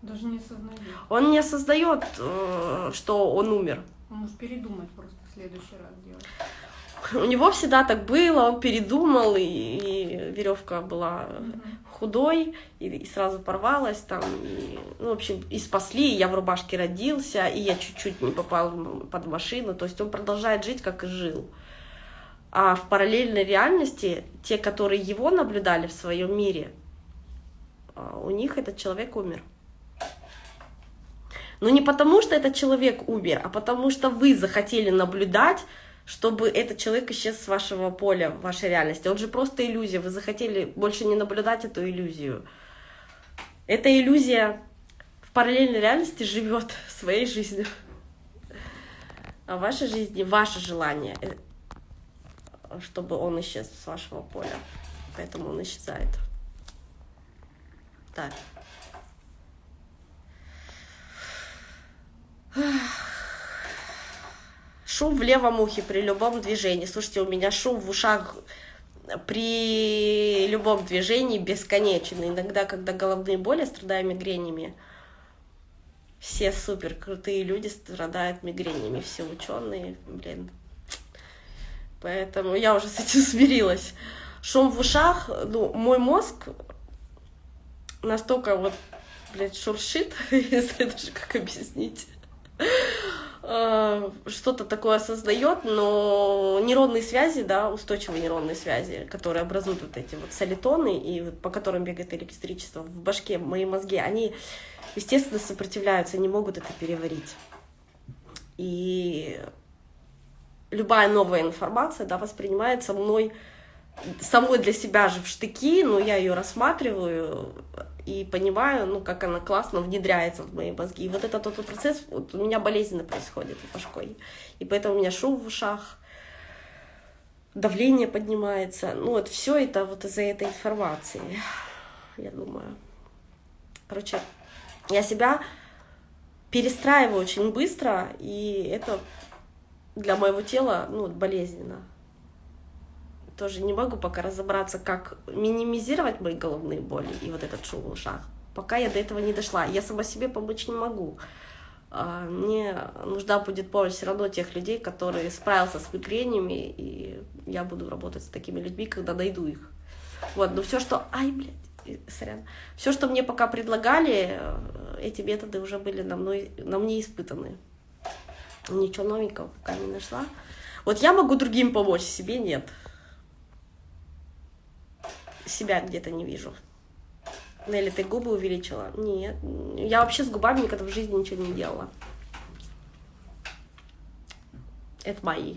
B: даже не осознает.
A: Он не осознает, э, что он умер.
B: Может передумать просто в следующий раз делать.
A: У него всегда так было, он передумал, и, и веревка была угу. худой, и, и сразу порвалась там. И, ну, в общем, и спасли, и я в рубашке родился, и я чуть-чуть не попал под машину. То есть он продолжает жить, как и жил. А в параллельной реальности те, которые его наблюдали в своем мире, а, у них этот человек умер. Но не потому, что этот человек умер, а потому что вы захотели наблюдать, чтобы этот человек исчез с вашего поля, вашей реальности. Он же просто иллюзия. Вы захотели больше не наблюдать эту иллюзию. Эта иллюзия в параллельной реальности живет своей жизнью. А в вашей жизни ваше желание, э, чтобы он исчез с вашего поля. Поэтому он исчезает. Так. Шум в левом ухе при любом движении. Слушайте, у меня шум в ушах при любом движении бесконечен. Иногда, когда головные боли, страдаю мигренями. Все супер крутые люди страдают мигренями, все ученые, блин. Поэтому я уже с этим смирилась. Шум в ушах, ну, мой мозг настолько вот, блядь, шуршит, если даже как объяснить. Э, что-то такое осознает, но нейронные связи, да, устойчивые нейронные связи, которые образуют вот эти вот солитоны, и по которым бегает электричество в башке, мои мозги, они, естественно, сопротивляются, не могут это переварить. И любая новая информация, да, воспринимается мной самой для себя же в штыки, но я ее рассматриваю и понимаю, ну, как она классно внедряется в мои мозги. И вот этот тот процесс вот у меня болезненно происходит с башкой. И поэтому у меня шум в ушах, давление поднимается. Ну, вот все это вот из-за этой информации, я думаю. Короче, я себя перестраиваю очень быстро, и это для моего тела, ну, болезненно тоже не могу пока разобраться, как минимизировать мои головные боли и вот этот шум в ушах. Пока я до этого не дошла. Я сама себе помочь не могу. А, мне нужна будет помощь все равно тех людей, которые справятся с мигренями, и я буду работать с такими людьми, когда найду их. Вот, но все, что... Ай, блядь, сорян. Все, что мне пока предлагали, э, эти методы уже были на, мной, на мне испытаны. Ничего новенького пока не нашла. Вот я могу другим помочь, себе нет себя где-то не вижу. Нелли, ты губы увеличила? Нет. Я вообще с губами никогда в жизни ничего не делала. Это мои.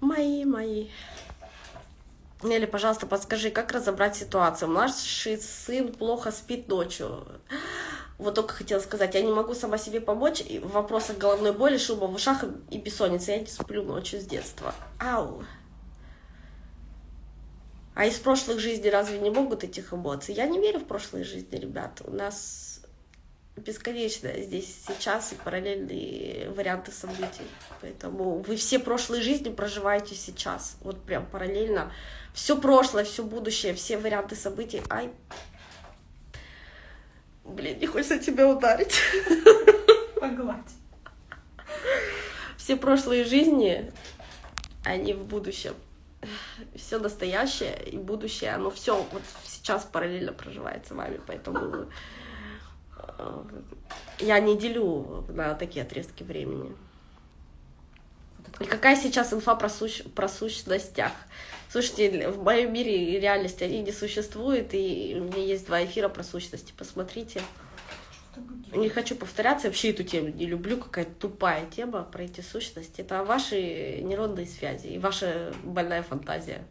A: Мои, мои. Нелли, пожалуйста, подскажи, как разобрать ситуацию? Младший сын плохо спит ночью. Вот только хотела сказать, я не могу сама себе помочь в вопросах головной боли, шума в ушах и бессонницы. Я не сплю ночью с детства. Ау. А из прошлых жизней разве не могут этих эмоций? Я не верю в прошлые жизни, ребят. У нас бесконечно здесь сейчас и параллельные варианты событий. Поэтому вы все прошлые жизни проживаете сейчас. Вот прям параллельно. Все прошлое, все будущее, все варианты событий. Ай, блин, не хочется тебя ударить.
B: Погладь.
A: Все прошлые жизни, они в будущем все настоящее и будущее, оно все вот сейчас параллельно проживает с вами, поэтому э, я не делю на такие отрезки времени. И какая сейчас инфа про, сущ... про сущностях? Слушайте, в моем мире реальности они не существуют, и у меня есть два эфира про сущности, посмотрите. Не хочу повторяться, вообще эту тему не люблю, какая-то тупая тема про эти сущности. Это ваши нейронные связи и ваша больная фантазия.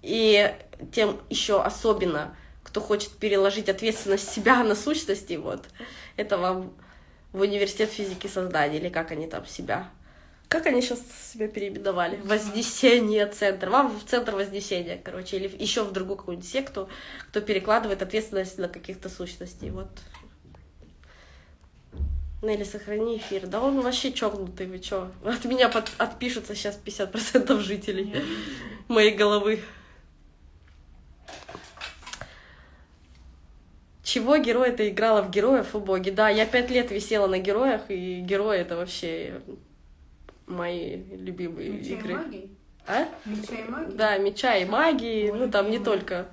A: И тем еще особенно, кто хочет переложить ответственность себя на сущности, вот, это вам в университет физики создания, или как они там себя Как они сейчас себя переименовали? Вознесение центр. Вам в центр Вознесения, короче, или еще в другую какую-нибудь секту, кто перекладывает ответственность на каких-то сущностей. Вот. Нелли, сохрани эфир. Да он вообще чокнутый, вы чё? От меня под, отпишутся сейчас 50% жителей моей головы. Чего герой это играла в героев, о боги? Да, я пять лет висела на героях, и герои это вообще мои любимые
B: Меча
A: игры.
B: и магии?
A: А?
B: Меча и магии?
A: Да, меча и магии,
B: Ой,
A: ну там не только.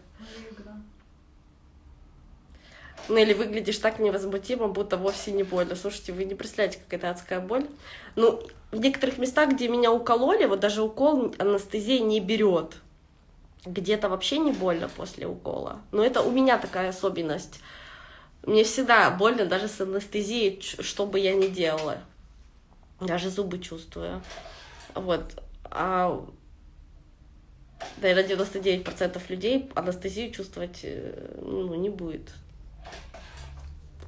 A: Нелли, выглядишь так невозмутимо, будто вовсе не больно. Слушайте, вы не представляете, как это адская боль. Ну, в некоторых местах, где меня укололи, вот даже укол анестезия не берет. Где-то вообще не больно после укола. Но это у меня такая особенность. Мне всегда больно даже с анестезией, что бы я ни делала. Даже зубы чувствую. Вот. А наверное, 99% людей анестезию чувствовать э, ну, не будет.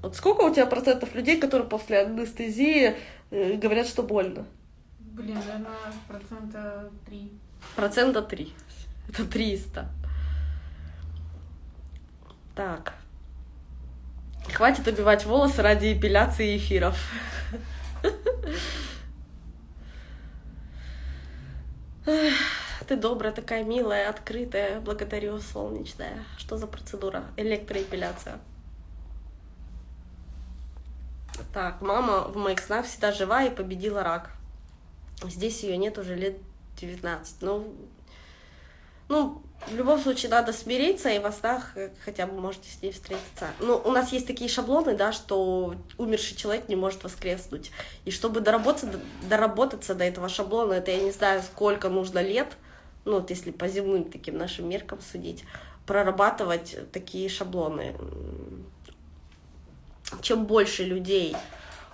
A: Вот сколько у тебя процентов людей, которые после анестезии э, говорят, что больно?
B: Блин, наверное, процента три.
A: Процента 3. Это 300. Так. Хватит убивать волосы ради эпиляции эфиров. Ты добрая, такая милая, открытая. Благодарю, солнечная. Что за процедура? Электроэпиляция. Так, мама в моих снах всегда жива и победила рак. Здесь ее нет уже лет 19. Ну, ну, в любом случае надо смириться, и во снах э, хотя бы можете с ней встретиться. Ну, у нас есть такие шаблоны, да, что умерший человек не может воскреснуть. И чтобы доработаться, доработаться до этого шаблона, это я не знаю, сколько нужно лет, ну, вот если по земным таким нашим меркам судить, прорабатывать такие шаблоны. Чем больше людей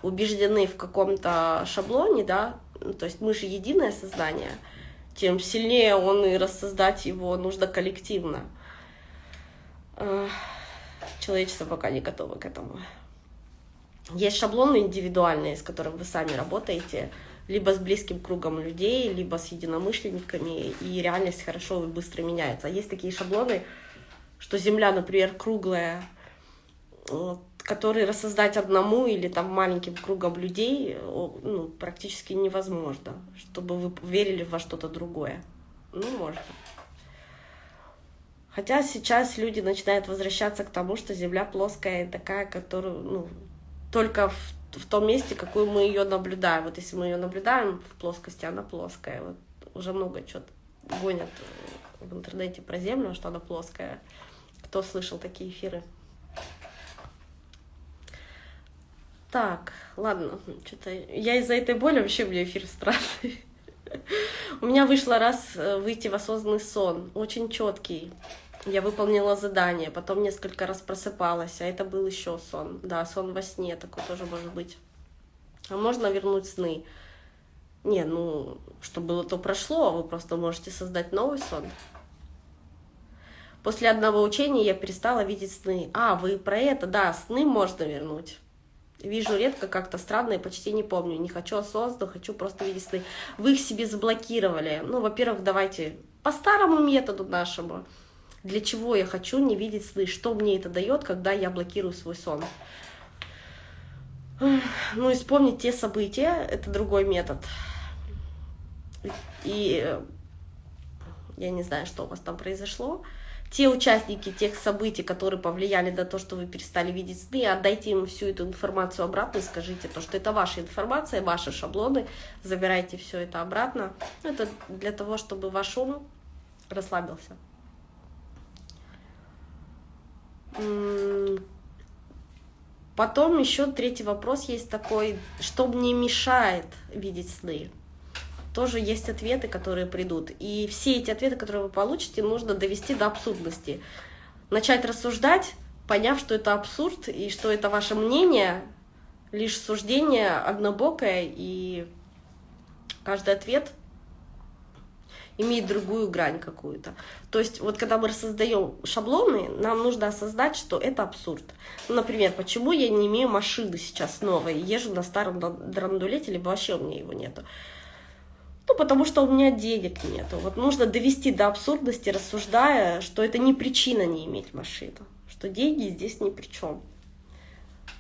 A: убеждены в каком-то шаблоне, да, ну, то есть мы же единое сознание, тем сильнее он и рассоздать его нужно коллективно. Эх, Человечество пока не готово к этому. Есть шаблоны индивидуальные, с которыми вы сами работаете, либо с близким кругом людей, либо с единомышленниками, и реальность хорошо и быстро меняется. А есть такие шаблоны, что Земля, например, круглая, вот, которые рассоздать одному или там маленьким кругом людей ну, практически невозможно, чтобы вы верили во что-то другое. Ну, можно. Хотя сейчас люди начинают возвращаться к тому, что Земля плоская и такая, которую, ну, только в, в том месте, какую мы ее наблюдаем. Вот если мы ее наблюдаем в плоскости, она плоская. Вот уже много чего гонят в интернете про Землю, что она плоская. Кто слышал такие эфиры? Так, ладно, что-то я из-за этой боли вообще меня эфир страшный. У меня вышло раз э, выйти в осознанный сон, очень четкий. Я выполнила задание, потом несколько раз просыпалась, а это был еще сон. Да, сон во сне такой тоже может быть. А можно вернуть сны? Не, ну, что было, то прошло, вы просто можете создать новый сон. После одного учения я перестала видеть сны. А, вы про это? Да, сны можно вернуть. Вижу редко, как-то странно и почти не помню. Не хочу осознанно, хочу просто видеть сны. Вы их себе заблокировали. Ну, во-первых, давайте по старому методу нашему. Для чего я хочу не видеть сны? Что мне это дает, когда я блокирую свой сон? Ну и вспомнить те события, это другой метод. И я не знаю, что у вас там произошло. Те участники тех событий, которые повлияли на то, что вы перестали видеть сны, отдайте им всю эту информацию обратно и скажите то, что это ваша информация, ваши шаблоны, забирайте все это обратно. Это для того, чтобы ваш ум расслабился. Потом еще третий вопрос есть такой, что мне мешает видеть сны? Тоже есть ответы, которые придут. И все эти ответы, которые вы получите, нужно довести до абсурдности. Начать рассуждать, поняв, что это абсурд и что это ваше мнение, лишь суждение однобокое, и каждый ответ имеет другую грань какую-то. То есть вот когда мы создаем шаблоны, нам нужно осознать, что это абсурд. Ну, например, почему я не имею машины сейчас новой, езжу на старом драндулете, либо вообще у меня его нету. Ну, потому что у меня денег нету. Вот нужно довести до абсурдности, рассуждая, что это не причина не иметь машину, что деньги здесь ни при чем.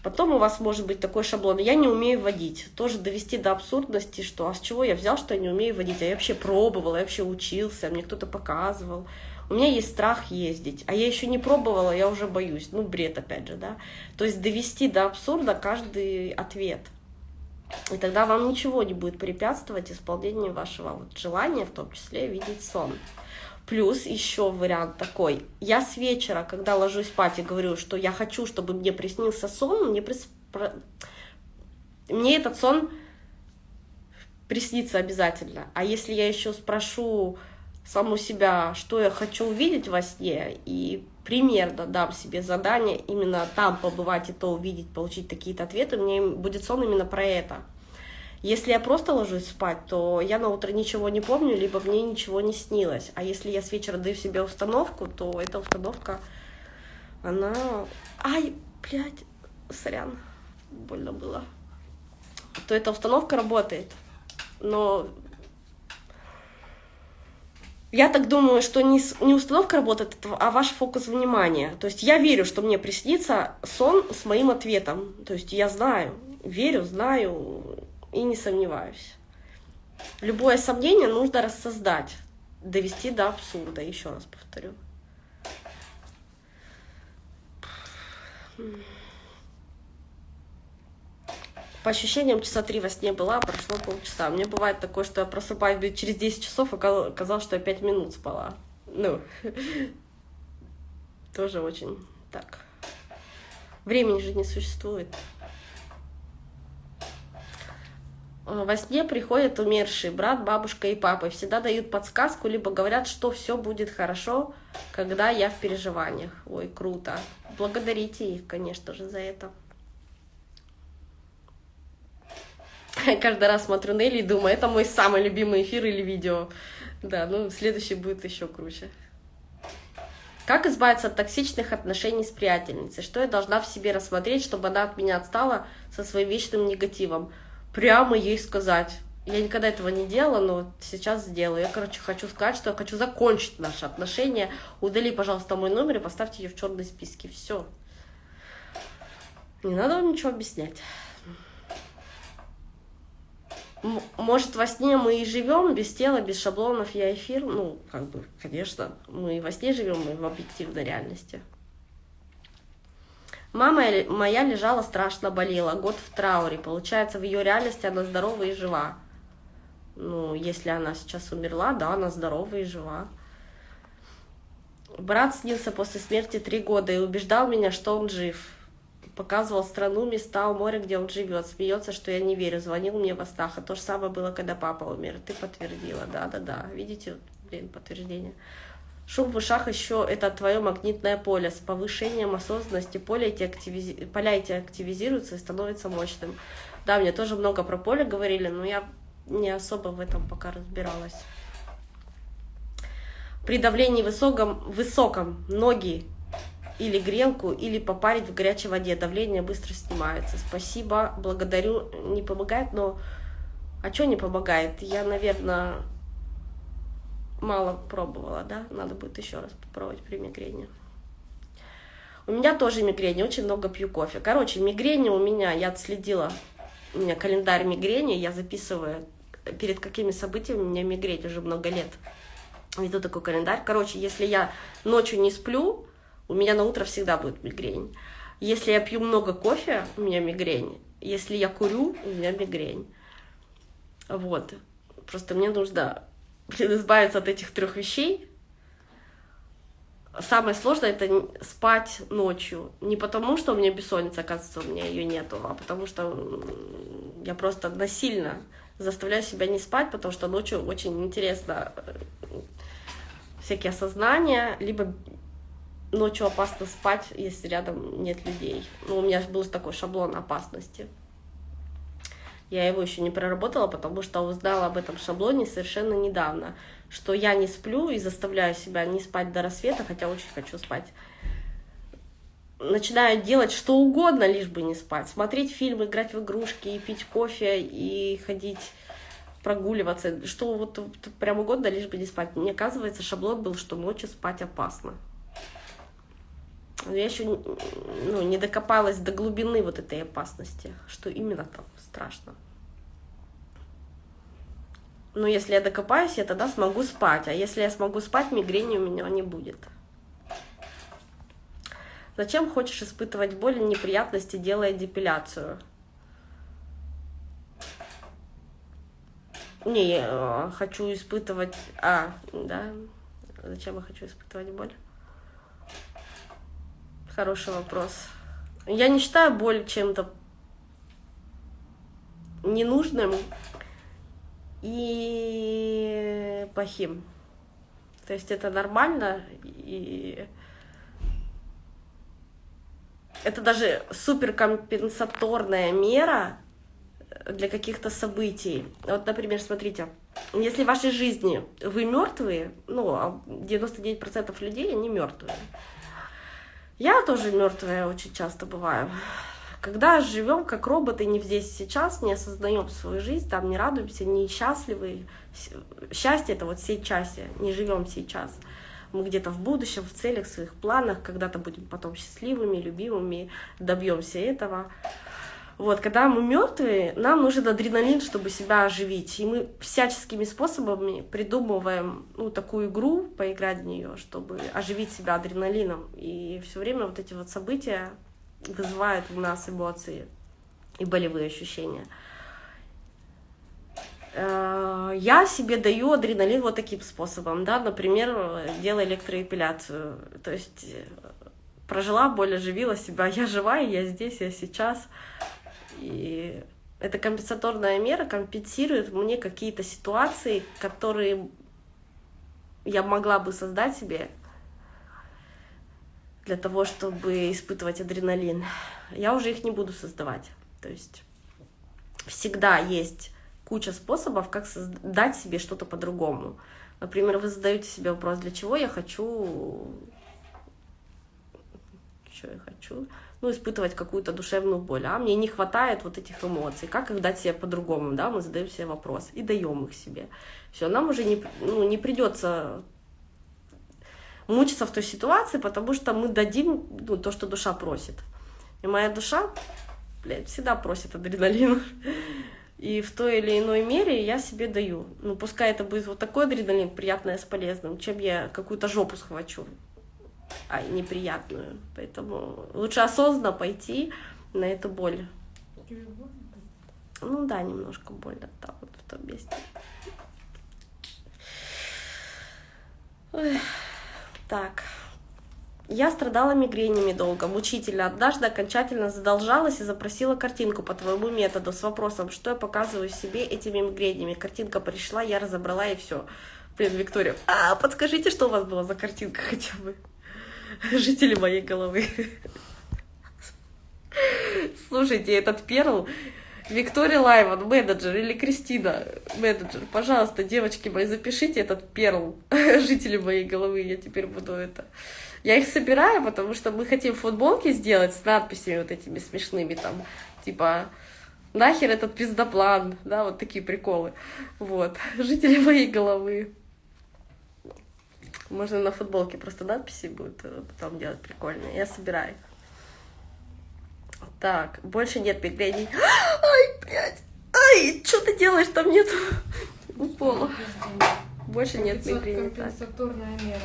A: Потом у вас может быть такой шаблон. Я не умею водить. Тоже довести до абсурдности, что а с чего я взял, что я не умею водить? А я вообще пробовал, я вообще учился, мне кто-то показывал. У меня есть страх ездить, а я еще не пробовала, я уже боюсь. Ну, бред опять же, да. То есть довести до абсурда каждый ответ. И тогда вам ничего не будет препятствовать исполнению вашего вот желания, в том числе видеть сон. Плюс еще вариант такой. Я с вечера, когда ложусь спать и говорю, что я хочу, чтобы мне приснился сон, мне, прис... мне этот сон приснится обязательно. А если я еще спрошу саму себя, что я хочу увидеть во сне, и примерно дам себе задание именно там побывать и то увидеть, получить какие-то ответы, мне будет сон именно про это. Если я просто ложусь спать, то я на утро ничего не помню, либо мне ничего не снилось. А если я с вечера даю себе установку, то эта установка, она... Ай, блядь, сорян, больно было. То эта установка работает. Но я так думаю, что не, не установка работает, а ваш фокус внимания. То есть я верю, что мне приснится сон с моим ответом. То есть я знаю, верю, знаю, и не сомневаюсь. Любое сомнение нужно рассоздать, довести до абсурда, еще раз повторю. По ощущениям, часа три во сне была, прошло полчаса. Мне бывает такое, что я просыпаюсь через 10 часов, а оказалось, что я 5 минут спала. Ну, тоже очень так. Времени же не существует. Э, во сне приходят умершие брат, бабушка и папа. И всегда дают подсказку, либо говорят, что все будет хорошо, когда я в переживаниях. Ой, круто. Благодарите их, конечно же, за это. Каждый раз смотрю Нелли и думаю, это мой самый любимый эфир или видео. Да, ну следующий будет еще круче. Как избавиться от токсичных отношений с приятельницей? Что я должна в себе рассмотреть, чтобы она от меня отстала со своим вечным негативом? прямо ей сказать. Я никогда этого не делала, но сейчас сделаю. Я, короче, хочу сказать, что я хочу закончить наши отношения. Удали, пожалуйста, мой номер и поставьте ее в черные списки. Все. Не надо вам ничего объяснять. Может, во сне мы и живем без тела, без шаблонов, я эфир. Ну, как бы, конечно, мы и во сне живем, мы в объективной реальности. Мама моя лежала страшно болела, год в трауре. Получается, в ее реальности она здорова и жива. Ну, если она сейчас умерла, да, она здорова и жива. Брат снился после смерти три года и убеждал меня, что он жив. Показывал страну, места у моря, где он живет. Смеется, что я не верю. Звонил мне во снах. А то же самое было, когда папа умер. Ты подтвердила, да-да-да. Видите, блин, подтверждение. Шум в ушах еще это твое магнитное поле. С повышением осознанности поля эти, активизи... поля эти активизируются и становятся мощным. Да, мне тоже много про поле говорили, но я не особо в этом пока разбиралась. При давлении высоком, высоком ноги или грелку, или попарить в горячей воде. Давление быстро снимается. Спасибо, благодарю. Не помогает, но... А что не помогает? Я, наверное, мало пробовала, да, надо будет еще раз попробовать при мигрени. У меня тоже мигрень, очень много пью кофе. Короче, мигрени у меня, я отследила, у меня календарь мигрени, я записываю, перед какими событиями у меня мигрень уже много лет. Веду такой календарь. Короче, если я ночью не сплю, у меня на утро всегда будет мигрень. Если я пью много кофе, у меня мигрень. Если я курю, у меня мигрень. Вот. Просто мне нужно избавиться от этих трех вещей, самое сложное это спать ночью. Не потому, что у меня бессонница, оказывается, у меня ее нету, а потому что я просто насильно заставляю себя не спать, потому что ночью очень интересно э, всякие осознания, либо ночью опасно спать, если рядом нет людей. Ну, у меня был такой шаблон опасности. Я его еще не проработала, потому что узнала об этом шаблоне совершенно недавно, что я не сплю и заставляю себя не спать до рассвета, хотя очень хочу спать. Начинаю делать что угодно, лишь бы не спать. Смотреть фильмы, играть в игрушки, и пить кофе, и ходить прогуливаться, что вот прям угодно, лишь бы не спать. Мне оказывается, шаблон был, что ночью спать опасно. Но я еще ну, не докопалась до глубины вот этой опасности, что именно там страшно. Но если я докопаюсь, я тогда смогу спать. А если я смогу спать, мигрени у меня не будет. Зачем хочешь испытывать боль и неприятности, делая депиляцию? Не, я э, хочу испытывать... А, да. Зачем я хочу испытывать боль? Хороший вопрос. Я не считаю боль чем-то ненужным и плохим. То есть это нормально, и это даже суперкомпенсаторная мера для каких-то событий. Вот, например, смотрите, если в вашей жизни вы мертвые, ну, 99% а людей, они мертвые. Я тоже мертвая очень часто бываю. Когда живем как роботы, не здесь сейчас, не осознаем свою жизнь, там не радуемся, не счастливы. Счастье это вот сейчас, не живем сейчас. Мы где-то в будущем, в целях, в своих планах, когда-то будем потом счастливыми, любимыми, добьемся этого. Вот, когда мы мертвые, нам нужен адреналин, чтобы себя оживить. И мы всяческими способами придумываем ну, такую игру, поиграть в нее, чтобы оживить себя адреналином. И все время вот эти вот события вызывают у нас эмоции и болевые ощущения. Э, я себе даю адреналин вот таким способом, да, например, делая электроэпиляцию. То есть э, прожила боль, оживила себя, я жива, я здесь, я сейчас. И эта компенсаторная мера компенсирует мне какие-то ситуации, которые я могла бы создать себе для того, чтобы испытывать адреналин. Я уже их не буду создавать. То есть всегда есть куча способов, как создать себе что-то по-другому. Например, вы задаете себе вопрос, для чего я хочу, что я хочу, ну, испытывать какую-то душевную боль, а мне не хватает вот этих эмоций, как их дать себе по-другому, да, мы задаем себе вопрос и даем их себе. Все, нам уже не, ну, не придется мучиться в той ситуации, потому что мы дадим ну, то, что душа просит. И моя душа, блядь, всегда просит адреналин. И в той или иной мере я себе даю. Ну, пускай это будет вот такой адреналин, приятное с полезным, чем я какую-то жопу схвачу, неприятную. Поэтому лучше осознанно пойти на эту боль. Ну да, немножко больно там вот в том месте. Ой. Так. Я страдала мигренями долго, мучительно. Однажды окончательно задолжалась и запросила картинку по твоему методу с вопросом, что я показываю себе этими мигренями. Картинка пришла, я разобрала и все. Блин, Виктория, а подскажите, что у вас была за картинка хотя бы? Жители моей головы. Слушайте, этот перл, Виктория Лайван, менеджер, или Кристина, менеджер, пожалуйста, девочки мои, запишите этот перл, жители моей головы, я теперь буду это... Я их собираю, потому что мы хотим футболки сделать с надписями вот этими смешными, там, типа, нахер этот пиздоплан, да, вот такие приколы. Вот, жители моей головы. Можно на футболке просто надписи будут э, потом делать прикольные. Я собираю их. Так, больше нет мигрений. Ай, блядь! Ай, что ты делаешь? Там нет у пола. Больше нет мигрени.
B: Компенсаторная мера.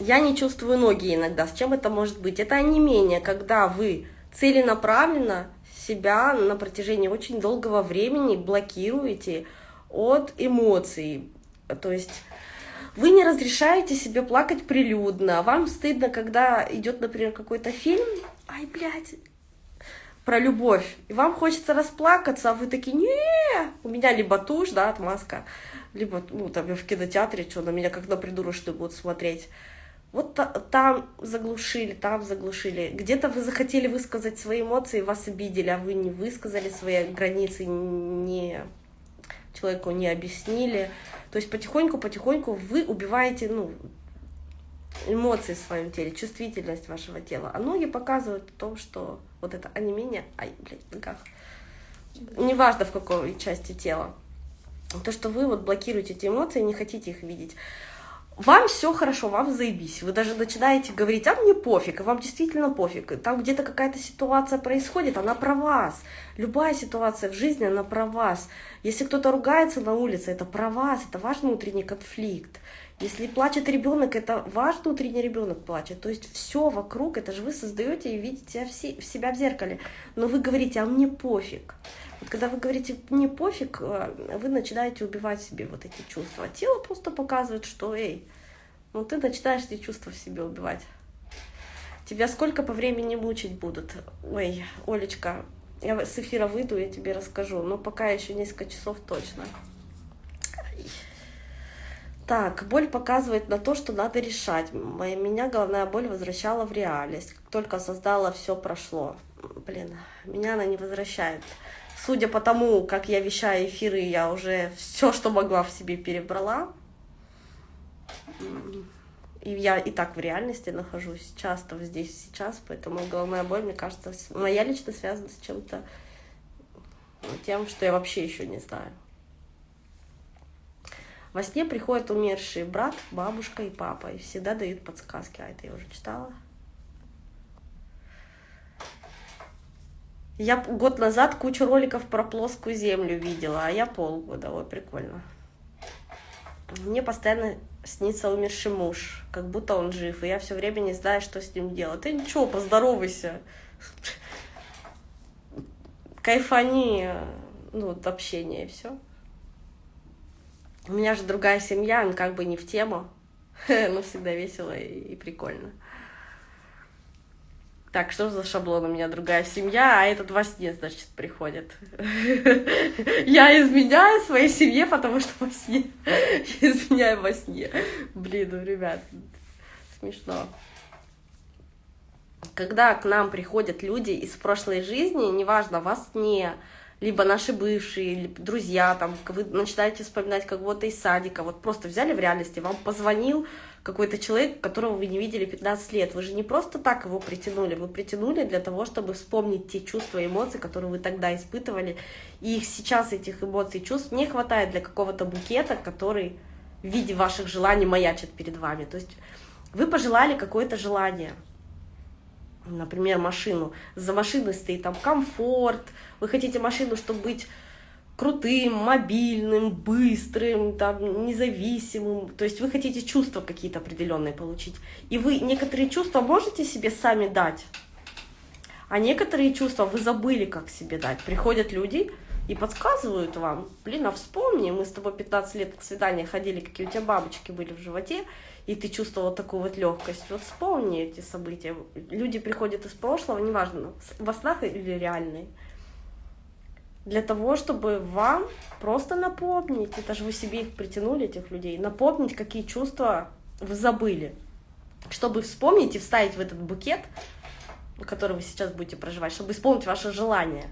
A: Я не чувствую ноги иногда. С чем это может быть? Это онемение, когда вы целенаправленно себя на протяжении очень долгого времени блокируете от эмоций. То есть вы не разрешаете себе плакать прилюдно. Вам стыдно, когда идет, например, какой-то фильм, ай, блядь, про любовь. И вам хочется расплакаться, а вы такие, не у меня либо тушь, да, отмазка, либо, ну, там, я в кинотеатре, что на меня как на придурочную будут смотреть. Вот там заглушили, там заглушили. Где-то вы захотели высказать свои эмоции, вас обидели, а вы не высказали свои границы, не человеку не объяснили. То есть потихоньку-потихоньку вы убиваете ну, эмоции в своем теле, чувствительность вашего тела. А ноги показывают о том, что вот это онемение, ай, блядь, в ногах. Неважно, в какой части тела. То, что вы вот блокируете эти эмоции, не хотите их видеть вам все хорошо, вам заебись. Вы даже начинаете говорить, а мне пофиг, и вам действительно пофиг. Там где-то какая-то ситуация происходит, она про вас. Любая ситуация в жизни, она про вас. Если кто-то ругается на улице, это про вас, это ваш внутренний конфликт. Если плачет ребенок, это ваш внутренний ребенок плачет. То есть все вокруг, это же вы создаете и видите себя в зеркале. Но вы говорите, а мне пофиг. Когда вы говорите «мне пофиг», э, вы начинаете убивать себе вот эти чувства. Тело просто показывает, что «эй, ну ты начинаешь эти чувства в себе убивать». Тебя сколько по времени мучить будут? Ой, Олечка, я с эфира выйду, я тебе расскажу, но пока еще несколько часов точно. Так, боль показывает на то, что надо решать. Меня головная боль возвращала в реальность. Только создала, все прошло. Блин, меня она не возвращает судя по тому, как я вещаю эфиры, я уже все, что могла в себе перебрала. И я и так в реальности нахожусь часто здесь сейчас, поэтому головная боль, мне кажется, моя лично связана с чем-то ну, тем, что я вообще еще не знаю. Во сне приходят умершие брат, бабушка и папа, и всегда дают подсказки. А это я уже читала. Я год назад кучу роликов про плоскую землю видела, а я полгода. Ой, прикольно. Мне постоянно снится умерший муж, как будто он жив, и я все время не знаю, что с ним делать. Ты ничего, поздоровайся. Кайфани, ну, от общения и все. У меня же другая семья, он как бы не в тему, но всегда весело и прикольно. Так, что за шаблон? У меня другая семья, а этот во сне, значит, приходит. Я изменяю своей семье, потому что во сне. Изменяю во сне. Блин, ну, ребят, смешно. Когда к нам приходят люди из прошлой жизни, неважно, вас не либо наши бывшие, либо друзья, там, вы начинаете вспоминать кого-то из садика, вот просто взяли в реальности, вам позвонил, какой-то человек, которого вы не видели 15 лет. Вы же не просто так его притянули, вы притянули для того, чтобы вспомнить те чувства и эмоции, которые вы тогда испытывали. И их сейчас, этих эмоций и чувств, не хватает для какого-то букета, который в виде ваших желаний маячит перед вами. То есть вы пожелали какое-то желание, например, машину. За машиной стоит там комфорт, вы хотите машину, чтобы быть крутым, мобильным, быстрым, там, независимым. То есть вы хотите чувства какие-то определенные получить. И вы некоторые чувства можете себе сами дать, а некоторые чувства вы забыли, как себе дать. Приходят люди и подсказывают вам, блин, а вспомни, мы с тобой 15 лет к свиданию ходили, какие у тебя бабочки были в животе, и ты чувствовала такую вот легкость. Вот вспомни эти события. Люди приходят из прошлого, неважно, во снах или реальные для того, чтобы вам просто напомнить, это же вы себе их притянули, этих людей, напомнить, какие чувства вы забыли, чтобы вспомнить и вставить в этот букет, который вы сейчас будете проживать, чтобы исполнить ваше желание.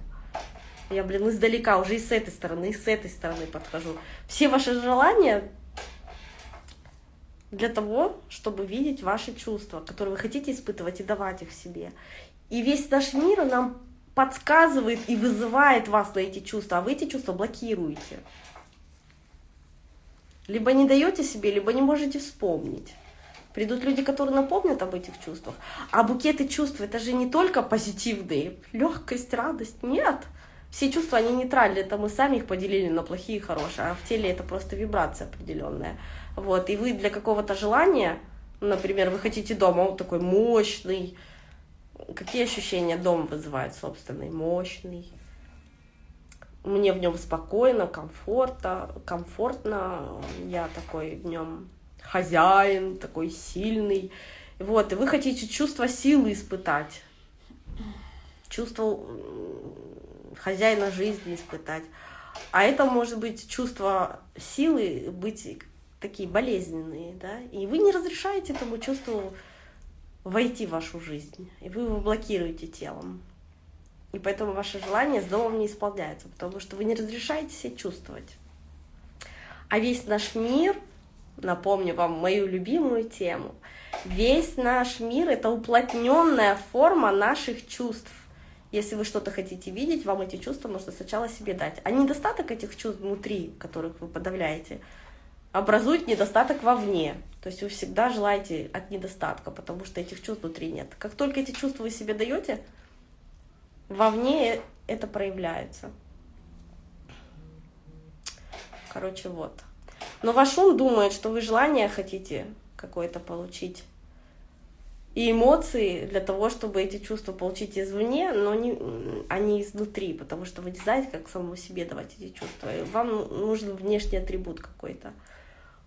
A: Я, блин, издалека уже и с этой стороны, и с этой стороны подхожу. Все ваши желания для того, чтобы видеть ваши чувства, которые вы хотите испытывать и давать их себе. И весь наш мир нам подсказывает и вызывает вас на эти чувства, а вы эти чувства блокируете. Либо не даете себе, либо не можете вспомнить. Придут люди, которые напомнят об этих чувствах. А букеты чувств это же не только позитивные. Легкость, радость. Нет. Все чувства, они нейтральные. Это мы сами их поделили на плохие и хорошие. А в теле это просто вибрация определенная. Вот. И вы для какого-то желания, например, вы хотите дома, он такой мощный, Какие ощущения дом вызывает собственный? Мощный. Мне в нем спокойно, комфортно, комфортно. Я такой в нем хозяин, такой сильный. Вот, и вы хотите чувство силы испытать, чувство хозяина жизни испытать. А это может быть чувство силы быть такие болезненные, да, и вы не разрешаете этому чувству войти в вашу жизнь, и вы его блокируете телом. И поэтому ваше желание с домом не исполняется, потому что вы не разрешаете себе чувствовать. А весь наш мир, напомню вам мою любимую тему, весь наш мир — это уплотненная форма наших чувств. Если вы что-то хотите видеть, вам эти чувства нужно сначала себе дать. А недостаток этих чувств внутри, которых вы подавляете, образует недостаток вовне. То есть вы всегда желаете от недостатка, потому что этих чувств внутри нет. Как только эти чувства вы себе даете, вовне это проявляется. Короче, вот. Но ваш ум думает, что вы желание хотите какое-то получить. И эмоции для того, чтобы эти чувства получить извне, но не, не изнутри, потому что вы не знаете, как самому себе давать эти чувства. И вам нужен внешний атрибут какой-то.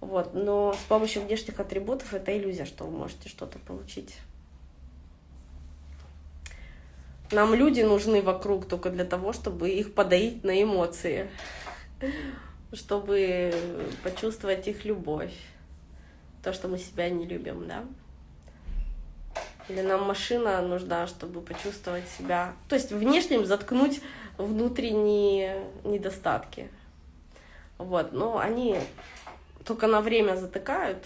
A: Вот. Но с помощью внешних атрибутов это иллюзия, что вы можете что-то получить. Нам люди нужны вокруг только для того, чтобы их подоить на эмоции чтобы почувствовать их любовь. То, что мы себя не любим, да? Или нам машина нужна, чтобы почувствовать себя... То есть внешним заткнуть внутренние недостатки. Вот, но они только на время затыкают,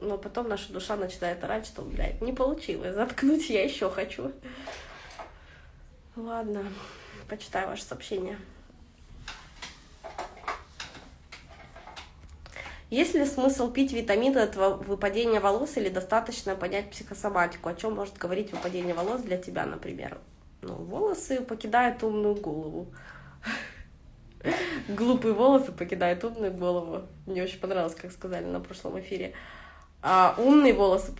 A: но потом наша душа начинает орать, что, блядь, не получилось, заткнуть я еще хочу. Ладно, почитаю ваше сообщение. Есть ли смысл пить витамины от выпадения волос или достаточно понять психосоматику? О чем может говорить выпадение волос для тебя, например? Ну, волосы покидают умную голову. Глупые волосы покидают умную голову. Мне очень понравилось, как сказали на прошлом эфире. А умные волосы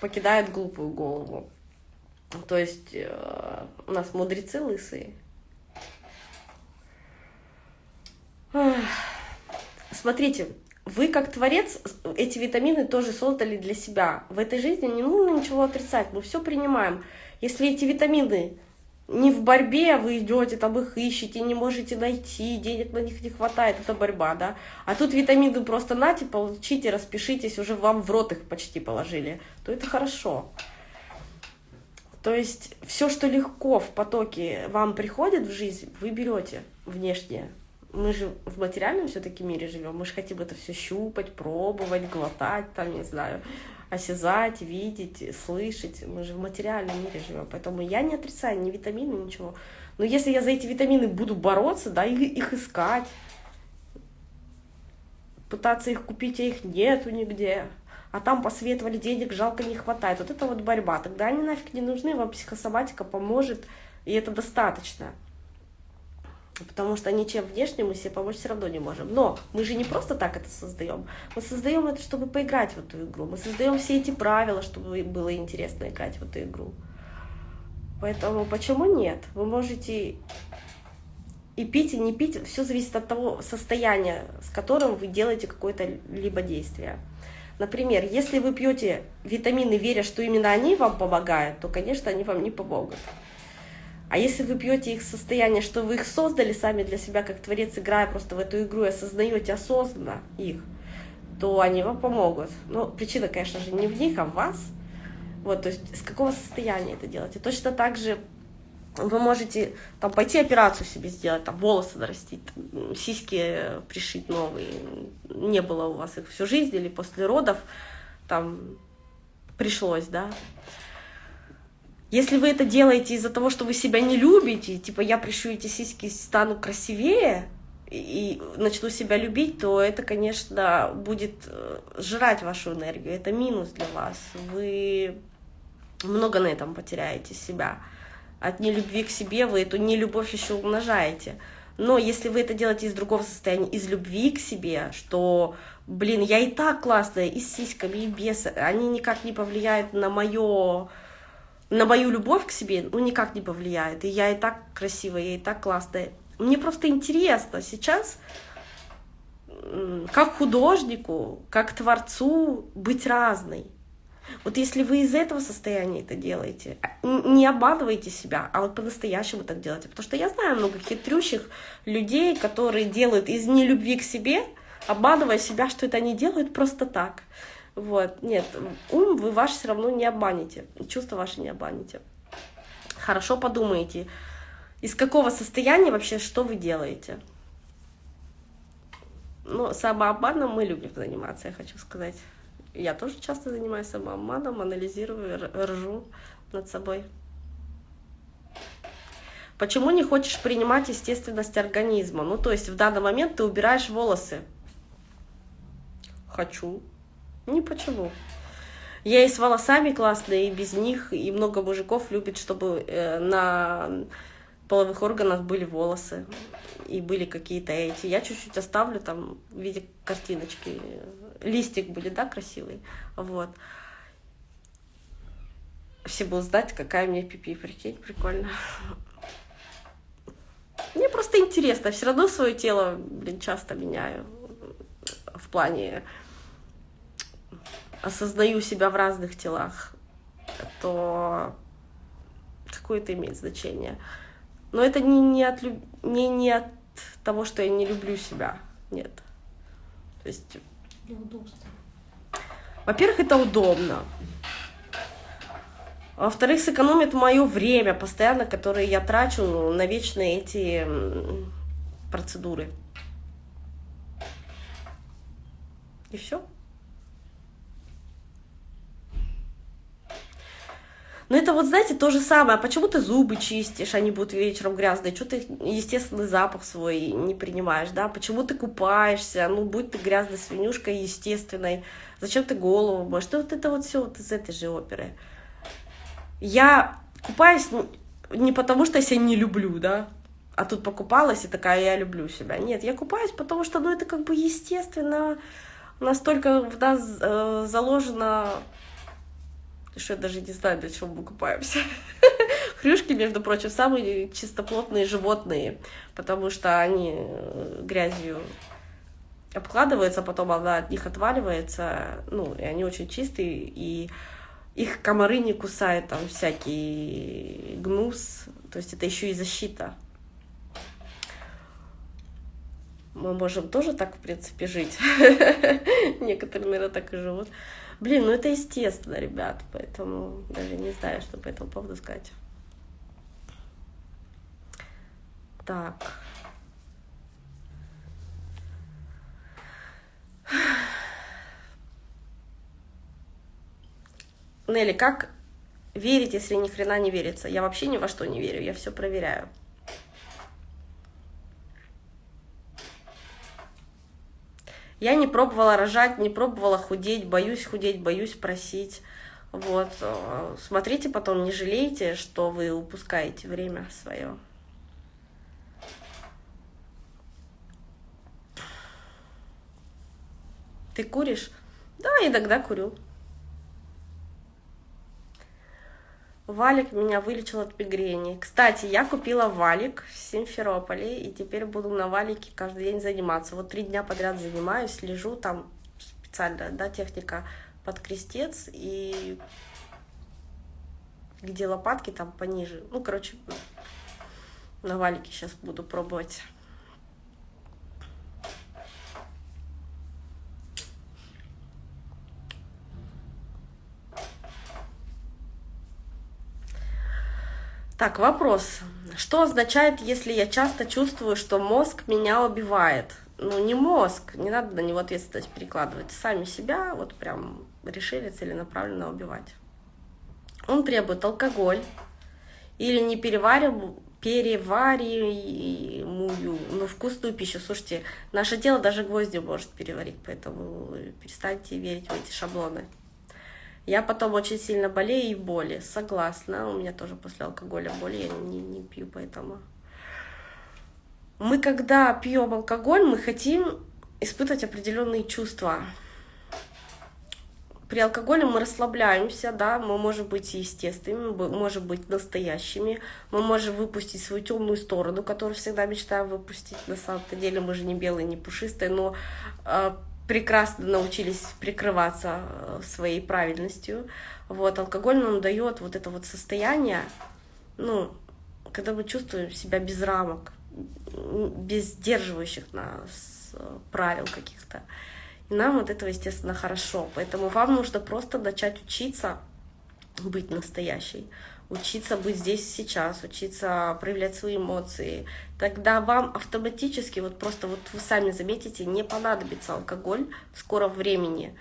A: покидают глупую голову. То есть э, у нас мудрецы лысые. Смотрите, вы как творец эти витамины тоже создали для себя. В этой жизни не нужно ничего отрицать, мы все принимаем. Если эти витамины не в борьбе, вы идете, там их ищете, не можете найти, денег на них не хватает, это борьба, да. А тут витамины просто нате, получите, распишитесь, уже вам в рот их почти положили, то это хорошо. То есть все, что легко в потоке вам приходит в жизнь, вы берете внешнее мы же в материальном все-таки мире живем, мы же хотим это все щупать, пробовать, глотать, там, не знаю, осязать, видеть, слышать. Мы же в материальном мире живем. Поэтому я не отрицаю ни витамины, ничего. Но если я за эти витамины буду бороться, да, их, их искать, пытаться их купить, а их нету нигде, а там посоветовали денег, жалко не хватает. Вот это вот борьба. Тогда они нафиг не нужны, вам психосоматика поможет, и это достаточно потому что ничем внешним мы себе помочь все равно не можем. Но мы же не просто так это создаем. Мы создаем это, чтобы поиграть в эту игру. Мы создаем все эти правила, чтобы было интересно играть в эту игру. Поэтому почему нет? Вы можете и пить, и не пить. Все зависит от того состояния, с которым вы делаете какое-то либо действие. Например, если вы пьете витамины, веря, что именно они вам помогают, то, конечно, они вам не помогут. А если вы пьете их состояние, что вы их создали сами для себя, как творец, играя просто в эту игру и осознаете осознанно их, то они вам помогут. Но причина, конечно же, не в них, а в вас. Вот, то есть с какого состояния это делать. И точно так же вы можете там пойти операцию себе сделать, там волосы нарастить, там, сиськи пришить новые. Не было у вас их всю жизнь или после родов там пришлось, да. Если вы это делаете из-за того, что вы себя не любите, типа я прищу эти сиськи, стану красивее и начну себя любить, то это, конечно, будет э, жрать вашу энергию. Это минус для вас. Вы много на этом потеряете себя. От нелюбви к себе вы эту нелюбовь еще умножаете. Но если вы это делаете из другого состояния, из любви к себе, что, блин, я и так классная, и с сиськами, и без, они никак не повлияют на мое на мою любовь к себе, ну, никак не повлияет. И я и так красивая, я и так классная. Мне просто интересно сейчас, как художнику, как творцу быть разной. Вот если вы из этого состояния это делаете, не обманывайте себя, а вот по-настоящему так делайте. Потому что я знаю много хитрющих людей, которые делают из нелюбви к себе, обманывая себя, что это они делают просто так. Вот, нет, ум вы ваш все равно не обманете, чувства ваши не обманете. Хорошо подумайте, из какого состояния вообще что вы делаете. Ну, самообманом мы любим заниматься, я хочу сказать. Я тоже часто занимаюсь самообманом, анализирую, ржу над собой. Почему не хочешь принимать естественность организма? Ну, то есть в данный момент ты убираешь волосы. Хочу. Не почему. Я и с волосами классная, и без них, и много мужиков любит, чтобы э, на половых органах были волосы и были какие-то эти. Я чуть-чуть оставлю там в виде картиночки. Листик будет, да, красивый. Вот. Все будут знать, какая меня пипи, прикинь, прикольно. Мне просто интересно, все равно свое тело, блин, часто меняю в плане осознаю себя в разных телах, то какое это имеет значение. Но это не, не, от, не, не от того, что я не люблю себя, нет. То есть...
B: Для удобства.
A: Во-первых, это удобно. Во-вторых, сэкономит мое время постоянно, которое я трачу на вечные эти процедуры. И все. Но это вот, знаете, то же самое. А почему ты зубы чистишь, они будут вечером грязные? Что ты естественный запах свой не принимаешь, да? Почему ты купаешься? Ну, будь ты грязной свинюшкой естественной. Зачем ты голову моешь? Ну, вот это вот все вот из этой же оперы. Я купаюсь не потому, что я себя не люблю, да? А тут покупалась и такая, я люблю себя. Нет, я купаюсь, потому что, ну, это как бы естественно, настолько в нас э, заложено что я даже не знаю, для чего мы купаемся. Хрюшки, между прочим, самые чистоплотные животные, потому что они э, грязью обкладываются, потом она от них отваливается, ну, и они очень чистые, и их комары не кусают, там всякий гнус, то есть это еще и защита. Мы можем тоже так, в принципе, жить. Некоторые, наверное, так и живут. Блин, ну это естественно, ребят, поэтому даже не знаю, что по этому поводу сказать. Так. Нелли, как верить, если ни хрена не верится? Я вообще ни во что не верю, я все проверяю. Я не пробовала рожать, не пробовала худеть, боюсь худеть, боюсь просить. Вот. Э, смотрите потом, не жалейте, что вы упускаете время свое. Ты куришь? Да, иногда курю. Валик меня вылечил от мигрени. Кстати, я купила валик в Симферополе, и теперь буду на валике каждый день заниматься. Вот три дня подряд занимаюсь, лежу там специально, да, техника под крестец, и где лопатки там пониже. Ну, короче, на валике сейчас буду пробовать. Так, вопрос. Что означает, если я часто чувствую, что мозг меня убивает? Ну, не мозг, не надо на него ответственность перекладывать. Сами себя вот прям решили целенаправленно убивать. Он требует алкоголь или не перевариваю, перевариваемую, ну, вкусную пищу. Слушайте, наше тело даже гвозди может переварить, поэтому перестаньте верить в эти шаблоны. Я потом очень сильно болею и боли. Согласна. У меня тоже после алкоголя боли. Я не, не пью, поэтому... Мы, когда пьем алкоголь, мы хотим испытывать определенные чувства. При алкоголе мы расслабляемся, да, мы можем быть естественными, мы можем быть настоящими, мы можем выпустить свою темную сторону, которую всегда мечтаем выпустить. На самом-то деле мы же не белые, не пушистые, но э, прекрасно научились прикрываться э, своей правильностью. Вот, алкоголь нам дает вот это вот состояние, ну, когда мы чувствуем себя без рамок, без сдерживающих нас э, правил каких-то. И нам от этого, естественно, хорошо. Поэтому вам нужно просто начать учиться быть настоящей учиться быть здесь сейчас, учиться проявлять свои эмоции, тогда вам автоматически, вот просто вот вы сами заметите, не понадобится алкоголь в скором времени.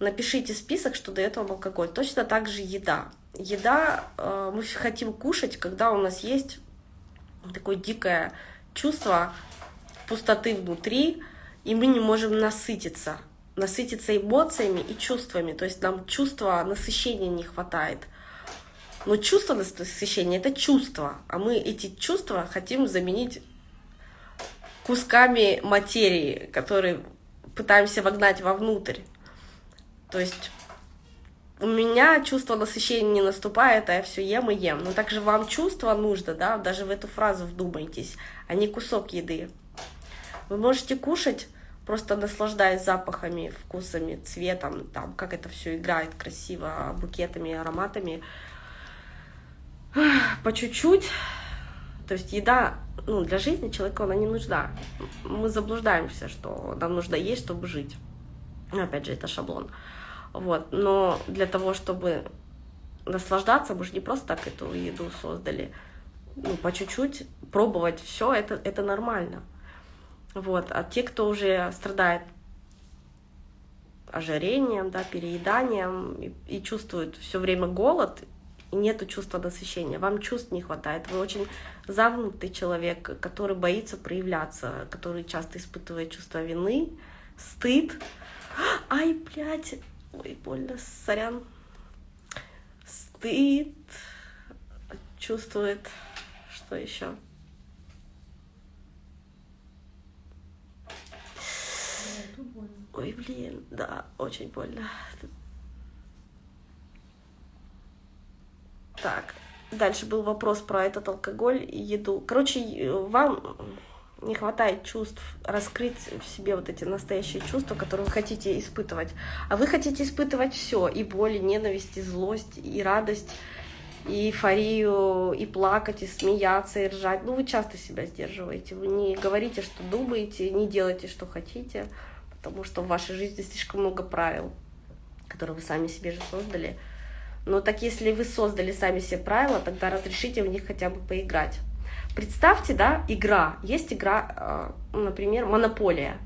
A: Напишите список, что дает вам алкоголь. Точно так же еда. Еда, э, мы хотим кушать, когда у нас есть такое дикое чувство пустоты внутри, и мы не можем насытиться, насытиться эмоциями и чувствами, то есть нам чувства насыщения не хватает. Но чувство насыщения — это чувство, а мы эти чувства хотим заменить кусками материи, которые пытаемся вогнать вовнутрь. То есть у меня чувство насыщения не наступает, а я все ем и ем. Но также вам чувство нужно, да, даже в эту фразу вдумайтесь, а не кусок еды. Вы можете кушать, просто наслаждаясь запахами, вкусами, цветом, там, как это все играет красиво, букетами, ароматами. По чуть-чуть. То есть еда ну, для жизни человеку она не нужна. Мы заблуждаемся, что нам нужно есть, чтобы жить. Опять же, это шаблон. Вот. Но для того, чтобы наслаждаться, мы же не просто так эту еду создали. Ну, по чуть-чуть пробовать все это, это нормально. Вот. А те, кто уже страдает ожирением, да, перееданием и, и чувствует все время голод, и нету чувства насыщения, вам чувств не хватает, вы очень замкнутый человек, который боится проявляться, который часто испытывает чувство вины, стыд. Ай, блядь, Ой, больно, сорян. Стыд. Чувствует. Что еще? Ой, блин, да, очень больно. Так, дальше был вопрос про этот алкоголь и еду. Короче, вам не хватает чувств, раскрыть в себе вот эти настоящие чувства, которые вы хотите испытывать. А вы хотите испытывать все, и боль, и ненависть, и злость, и радость, и эйфорию, и плакать, и смеяться, и ржать. Ну, вы часто себя сдерживаете, вы не говорите, что думаете, не делаете, что хотите, потому что в вашей жизни слишком много правил, которые вы сами себе же создали. Но так если вы создали сами себе правила, тогда разрешите в них хотя бы поиграть. Представьте, да, игра. Есть игра, э, например, монополия.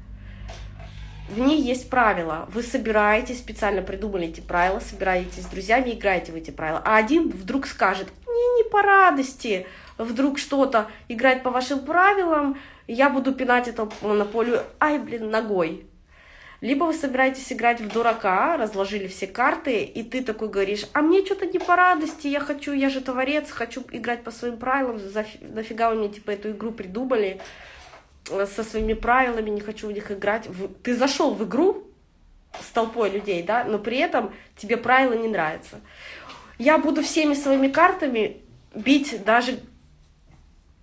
A: В ней есть правила. Вы собираетесь, специально придумали эти правила, собираетесь с друзьями, играете в эти правила. А один вдруг скажет, мне не по радости, вдруг что-то играть по вашим правилам, я буду пинать эту монополию, ай, блин, ногой. Либо вы собираетесь играть в дурака, разложили все карты, и ты такой говоришь, а мне что-то не по радости, я хочу, я же творец, хочу играть по своим правилам, нафига вы мне типа эту игру придумали э, со своими правилами, не хочу в них играть. Ты зашел в игру с толпой людей, да, но при этом тебе правила не нравятся. Я буду всеми своими картами бить даже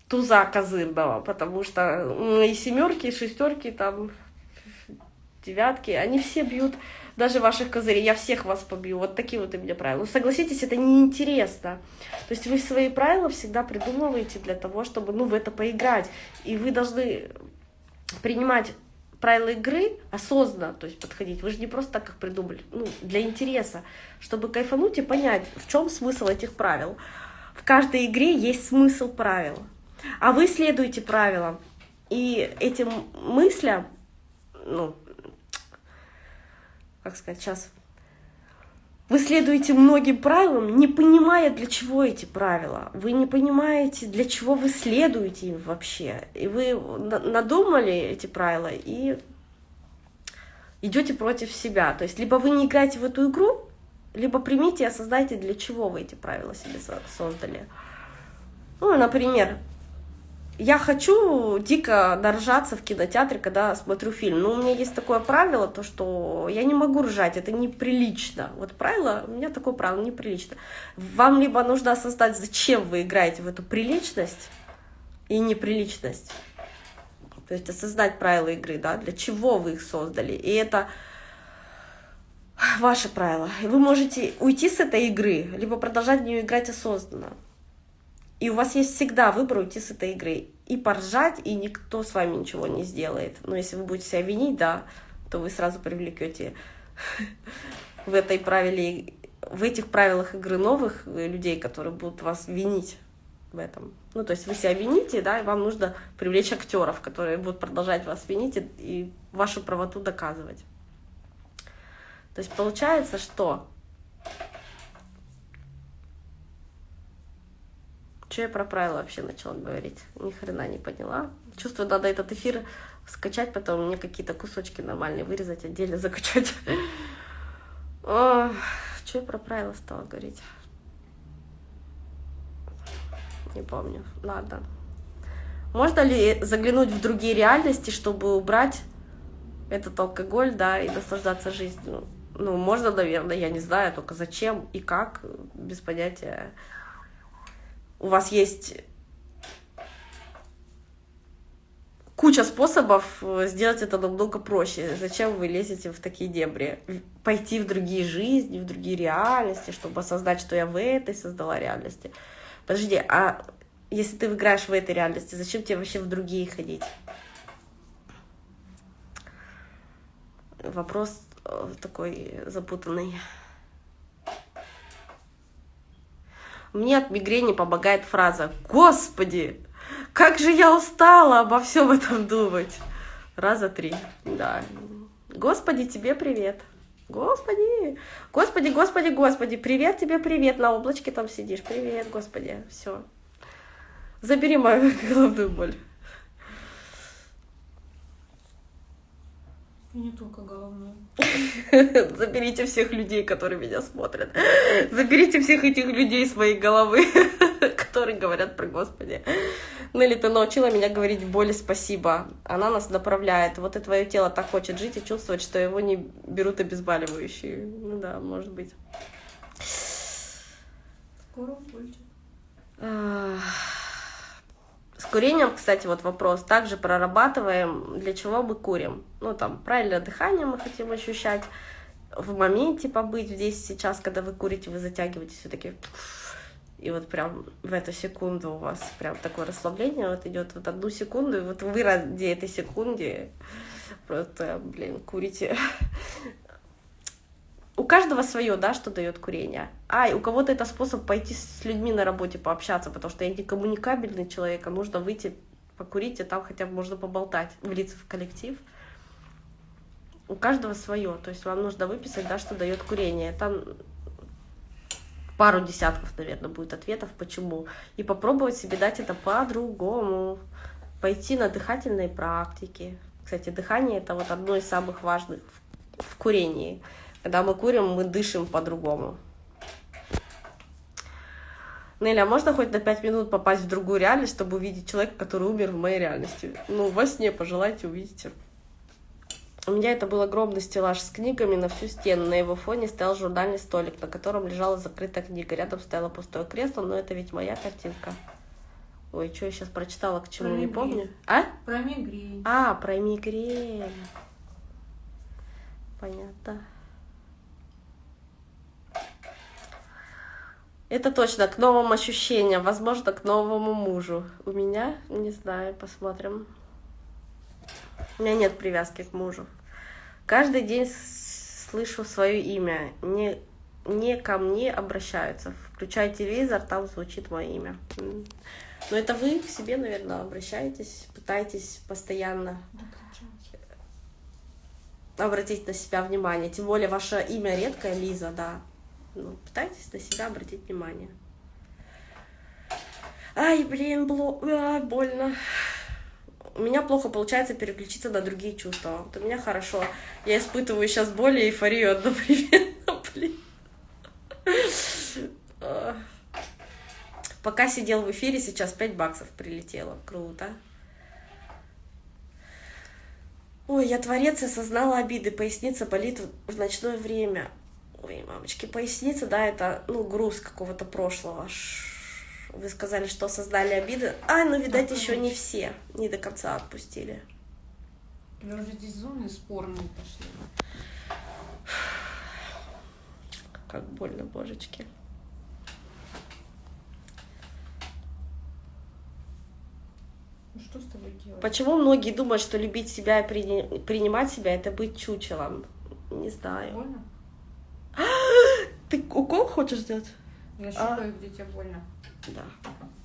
A: туза козырного, потому что и семерки, и шестерки там девятки, они все бьют даже ваших козырей, я всех вас побью, вот такие вот у меня правила. Ну, согласитесь, это неинтересно. То есть вы свои правила всегда придумываете для того, чтобы, ну, в это поиграть. И вы должны принимать правила игры осознанно, то есть подходить. Вы же не просто так, как придумали, ну, для интереса, чтобы кайфануть и понять, в чем смысл этих правил. В каждой игре есть смысл правил. А вы следуете правилам. И этим мыслям, ну, как сказать, сейчас вы следуете многим правилам, не понимая, для чего эти правила. Вы не понимаете, для чего вы следуете им вообще. И вы надумали эти правила и идете против себя. То есть либо вы не играете в эту игру, либо примите и осознайте, для чего вы эти правила себе создали. Ну, например, я хочу дико доржаться в кинотеатре, когда смотрю фильм. Но у меня есть такое правило, то что я не могу ржать, это неприлично. Вот правило, у меня такое правило, неприлично. Вам либо нужно осознать, зачем вы играете в эту приличность и неприличность. То есть осознать правила игры, да, для чего вы их создали. И это ваше правило. И вы можете уйти с этой игры, либо продолжать в нее играть осознанно. И у вас есть всегда выбор уйти с этой игры. И поржать, и никто с вами ничего не сделает. Но если вы будете себя винить, да, то вы сразу привлекете в этой правиле, в этих правилах игры новых людей, которые будут вас винить в этом. Ну, то есть вы себя вините, да, и вам нужно привлечь актеров, которые будут продолжать вас винить и, и вашу правоту доказывать. То есть получается, что что я про правила вообще начала говорить? Ни хрена не поняла. Чувствую, надо этот эфир скачать, потом мне какие-то кусочки нормальные вырезать, отдельно закачать. Что я про правила стала говорить? Не помню. Ладно. Можно ли заглянуть в другие реальности, чтобы убрать этот алкоголь, да, и наслаждаться жизнью? Ну, можно, наверное, я не знаю, только зачем и как, без понятия. У вас есть куча способов сделать это намного проще. Зачем вы лезете в такие дебри? Пойти в другие жизни, в другие реальности, чтобы осознать, что я в этой создала реальности. Подожди, а если ты играешь в этой реальности, зачем тебе вообще в другие ходить? Вопрос э, такой запутанный. Мне от мигрени помогает фраза «Господи, как же я устала обо всем этом думать!» Раза три, да. Господи, тебе привет. Господи, Господи, Господи, Господи, привет тебе, привет, на облачке там сидишь, привет, Господи, все. Забери мою головную боль.
B: И не только головную.
A: Заберите всех людей, которые меня смотрят. Заберите всех этих людей с моей головы, которые говорят про Господи. Нелли, ты научила меня говорить боли спасибо. Она нас направляет. Вот и твое тело так хочет жить и чувствовать, что его не берут обезболивающие. Ну да, может быть.
B: Скоро будет.
A: С курением, кстати, вот вопрос. Также прорабатываем, для чего мы курим. Ну, там, правильное дыхание мы хотим ощущать, в моменте побыть здесь сейчас, когда вы курите, вы затягиваете все таки и вот прям в эту секунду у вас прям такое расслабление вот идет вот одну секунду, и вот вы ради этой секунды просто, блин, курите у каждого свое, да, что дает курение. А, и у кого-то это способ пойти с людьми на работе пообщаться, потому что я не коммуникабельный человек, а нужно выйти покурить, и там хотя бы можно поболтать, влиться в коллектив. У каждого свое, то есть вам нужно выписать, да, что дает курение. Там пару десятков, наверное, будет ответов, почему. И попробовать себе дать это по-другому. Пойти на дыхательные практики. Кстати, дыхание это вот одно из самых важных в курении. Когда мы курим, мы дышим по-другому. Неля, а можно хоть на пять минут попасть в другую реальность, чтобы увидеть человека, который умер в моей реальности? Ну, во сне пожелайте, увидите. У меня это был огромный стеллаж с книгами на всю стену. На его фоне стоял журнальный столик, на котором лежала закрытая книга. Рядом стояло пустое кресло, но это ведь моя картинка. Ой, что я сейчас прочитала, к чему,
B: Про
A: не
B: мигрень.
A: помню. А?
B: Про мигрень.
A: А, про мигрень. Понятно. Это точно к новым ощущениям, возможно, к новому мужу. У меня, не знаю, посмотрим. У меня нет привязки к мужу. Каждый день слышу свое имя. Не, не ко мне обращаются. Включай телевизор, там звучит мое имя. Но это вы к себе, наверное, обращаетесь, пытаетесь постоянно обратить на себя внимание. Тем более ваше имя редкое, Лиза, да. Ну, пытайтесь на себя обратить внимание. Ай, блин, бло... а, больно. У меня плохо получается переключиться на другие чувства. Вот у меня хорошо. Я испытываю сейчас боль и эйфорию одновременно, блин. Пока сидел в эфире, сейчас 5 баксов прилетело. Круто. Ой, я творец, осознала обиды, поясница болит в ночное время. Ой, мамочки, поясница, да, это, ну, груз какого-то прошлого. Вы сказали, что осознали обиды. А, ну, видать,
B: Да,
A: еще не все, не до конца отпустили.
B: Или уже здесь зоны спорные пошли.
A: Как больно, божечки.
B: Ну что с тобой делать?
A: Почему многие думают, что любить себя и прини- принимать себя это быть чучелом? Не знаю.
B: Больно?
A: Ты укол хочешь сделать?
B: Я
A: А.
B: щупаю, где тебе больно.
A: Да.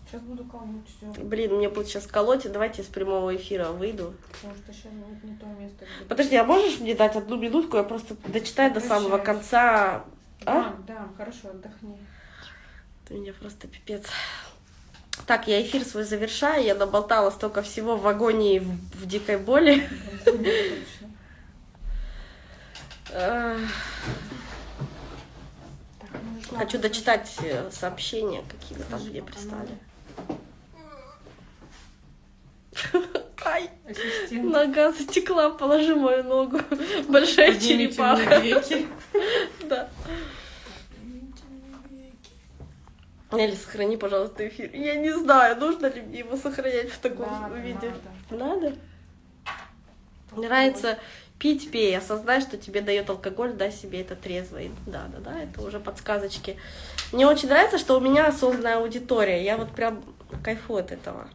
B: Сейчас буду колоть все.
A: Блин, мне будет сейчас колоть. Давайте с прямого эфира выйду.
B: Потому что сейчас не, не то место, где...
A: Подожди, а можешь мне дать одну минутку? Я просто дочитаю до самого конца. А?
B: Да, да, хорошо, отдохни.
A: Ты меня просто пипец. Так, я эфир свой завершаю. Я наболтала столько всего в агонии, в, в дикой боли. Хочу дочитать э, сообщения, какие вы там мне прислали. Ай, Ассистент. нога затекла, положи мою ногу. Большая черепаха. Да. Или сохрани, пожалуйста, эфир. Я не знаю, нужно ли мне его сохранять в таком надо, виде. Надо? надо? Мне нравится пить, пей, осознай, что тебе дает алкоголь, дай себе это трезвый. Да, да, да, это уже подсказочки. Мне очень нравится, что у меня осознанная аудитория. Я вот прям кайфую от этого.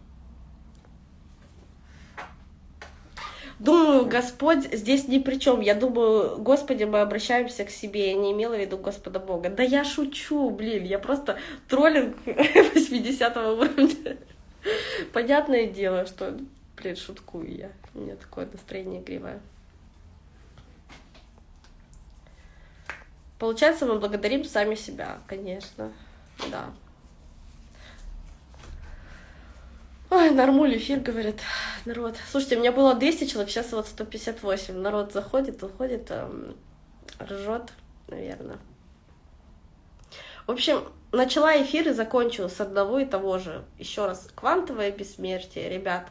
A: Думаю, Господь здесь ни при чем. Я думаю, Господи, мы обращаемся к себе. Я не имела в виду Господа Бога. Да я шучу, блин. Я просто троллинг 80 уровня. Понятное дело, что, блин, шуткую я. У меня такое настроение игривое. Получается, мы благодарим сами себя, конечно. Да. Ой, нормуль эфир, говорит народ. Слушайте, у меня было 200 человек, сейчас вот 158. Народ заходит, уходит, эм, ржет, наверное. В общем, начала эфир и закончила с одного и того же. Еще раз, квантовое бессмертие, ребят,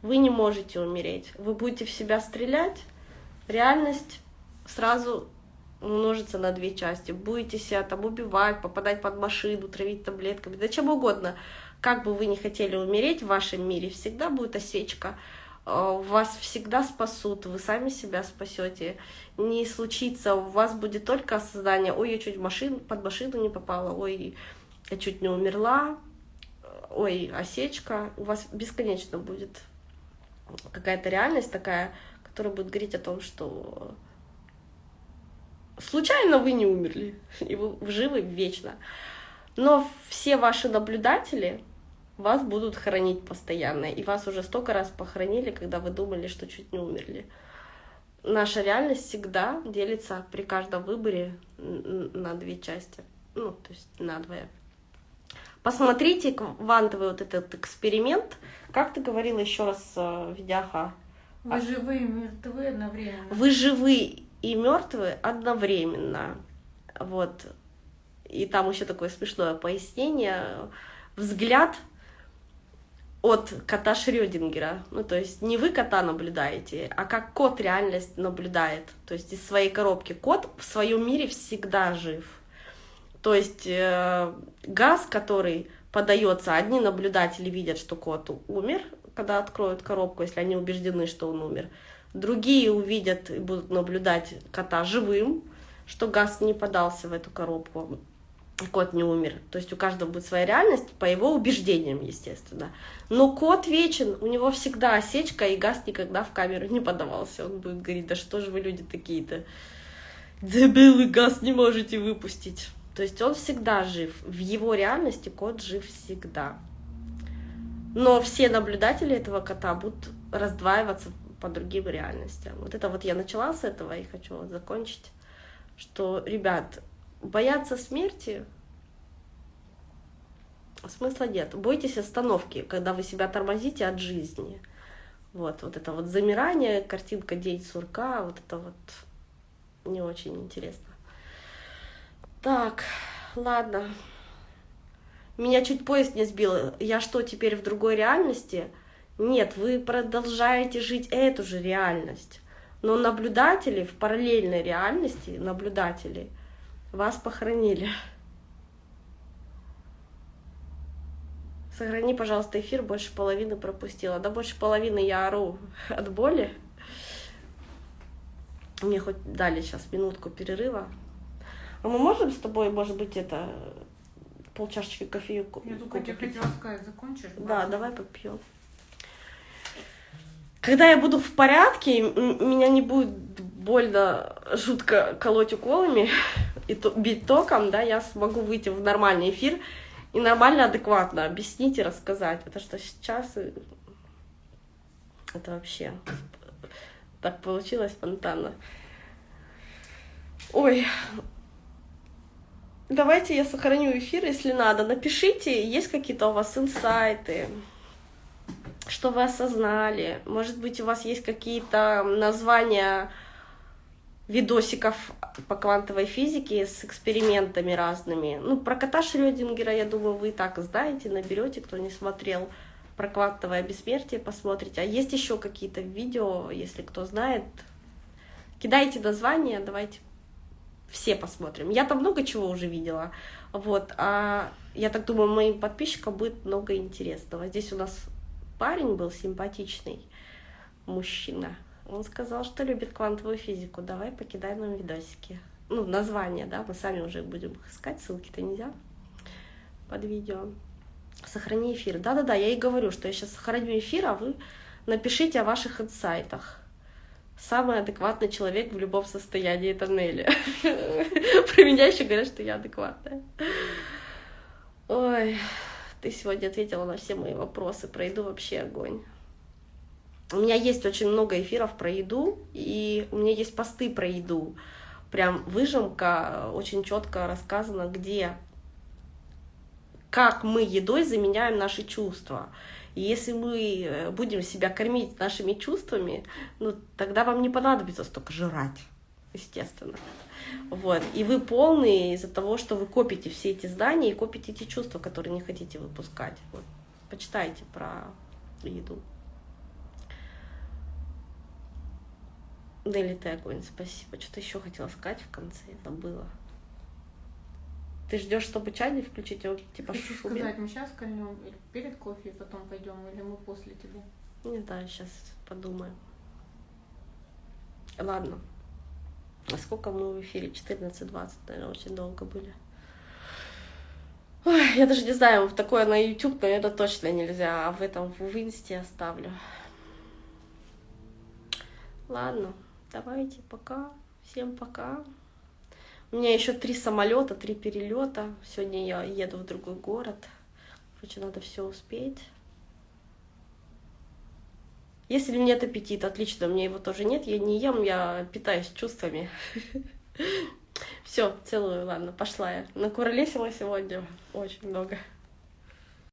A: вы не можете умереть. Вы будете в себя стрелять, реальность сразу умножится на две части. Будете себя там убивать, попадать под машину, травить таблетками, да чем угодно. Как бы вы ни хотели умереть, в вашем мире всегда будет осечка. Э, вас всегда спасут, вы сами себя спасете. Не случится, у вас будет только осознание, ой, я чуть машину, под машину не попала, ой, я чуть не умерла, ой, осечка. У вас бесконечно будет какая-то реальность такая, которая будет говорить о том, что случайно вы не умерли, и вы живы вечно. Но все ваши наблюдатели, вас будут хоронить постоянно. И вас уже столько раз похоронили, когда вы думали, что чуть не умерли. Наша реальность всегда делится при каждом выборе на две части. Ну, то есть на двое. Посмотрите квантовый вот этот эксперимент. Как ты говорила еще раз, э, Видяха?
B: Вы живые и мертвы одновременно.
A: Вы живы и мертвы одновременно. Вот. И там еще такое смешное пояснение. Взгляд от кота Шрёдингера. Ну, то есть не вы кота наблюдаете, а как кот реальность наблюдает. То есть из своей коробки. Кот в своем мире всегда жив. То есть э, газ, который подается, одни наблюдатели видят, что кот умер, когда откроют коробку, если они убеждены, что он умер. Другие увидят и будут наблюдать кота живым, что газ не подался в эту коробку кот не умер. То есть у каждого будет своя реальность, по его убеждениям, естественно. Но кот вечен, у него всегда осечка, и газ никогда в камеру не подавался. Он будет говорить, да что же вы люди такие-то, дебилы, газ не можете выпустить. То есть он всегда жив. В его реальности кот жив всегда. Но все наблюдатели этого кота будут раздваиваться по другим реальностям. Вот это вот я начала с этого и хочу вот закончить, что, ребят, бояться смерти смысла нет. Бойтесь остановки, когда вы себя тормозите от жизни. Вот, вот это вот замирание, картинка день сурка, вот это вот не очень интересно. Так, ладно. Меня чуть поезд не сбил. Я что, теперь в другой реальности? Нет, вы продолжаете жить эту же реальность. Но наблюдатели в параллельной реальности, наблюдатели – вас похоронили. Сохрани, пожалуйста, эфир, больше половины пропустила. Да больше половины я ору от боли. Мне хоть дали сейчас минутку перерыва. А мы можем с тобой, может быть, это полчашечки кофею
B: Я только тебе хотела сказать, закончишь?
A: Да, давай попьем. Когда я буду в порядке, меня не будет больно жутко колоть уколами, и то, бить током, да, я смогу выйти в нормальный эфир и нормально, адекватно объяснить и рассказать. Потому что сейчас это вообще так получилось спонтанно. Ой, Давайте я сохраню эфир, если надо. Напишите, есть какие-то у вас инсайты, что вы осознали. Может быть, у вас есть какие-то названия видосиков по квантовой физике с экспериментами разными. Ну, про кота Шрёдингера, я думаю, вы и так знаете, наберете, кто не смотрел. Про квантовое бессмертие посмотрите. А есть еще какие-то видео, если кто знает, кидайте названия, давайте все посмотрим. Я там много чего уже видела, вот, а я так думаю, моим подписчикам будет много интересного. Здесь у нас парень был симпатичный, мужчина, он сказал, что любит квантовую физику. Давай покидай нам видосики. Ну, название, да, мы сами уже будем их искать, ссылки-то нельзя под видео. Сохрани эфир. Да-да-да, я и говорю, что я сейчас сохраню эфир, а вы напишите о ваших инсайтах. Самый адекватный человек в любом состоянии, это Нелли. Про меня еще говорят, что я адекватная. Ой, ты сегодня ответила на все мои вопросы. Про еду вообще огонь. У меня есть очень много эфиров про еду, и у меня есть посты про еду. Прям выжимка очень четко рассказана, где, как мы едой заменяем наши чувства. И если мы э, будем себя кормить нашими чувствами, ну, тогда вам не понадобится столько жрать, естественно. Вот. И вы полные из-за того, что вы копите все эти знания и копите эти чувства, которые не хотите выпускать. Вот. Почитайте про еду. Дели ты огонь, спасибо. Что-то еще хотела сказать в конце, забыла. Ты ждешь, чтобы чайник включить, его типа
B: Хочу сказать, мы сейчас кольнем перед кофе и потом пойдем, или мы после тебя?
A: Не знаю, сейчас подумаем. Ладно. А сколько мы в эфире? 14-20, наверное, очень долго были. Ой, я даже не знаю, в такое на YouTube, наверное, точно нельзя, а в этом в инсте оставлю. Ладно. Давайте, пока. Всем пока. У меня еще три самолета, три перелета. Сегодня я еду в другой город. Короче, надо все успеть. Если нет аппетита, отлично, у меня его тоже нет, я не ем, я питаюсь чувствами. Все, целую, ладно, пошла я. Накуролесила сегодня очень много.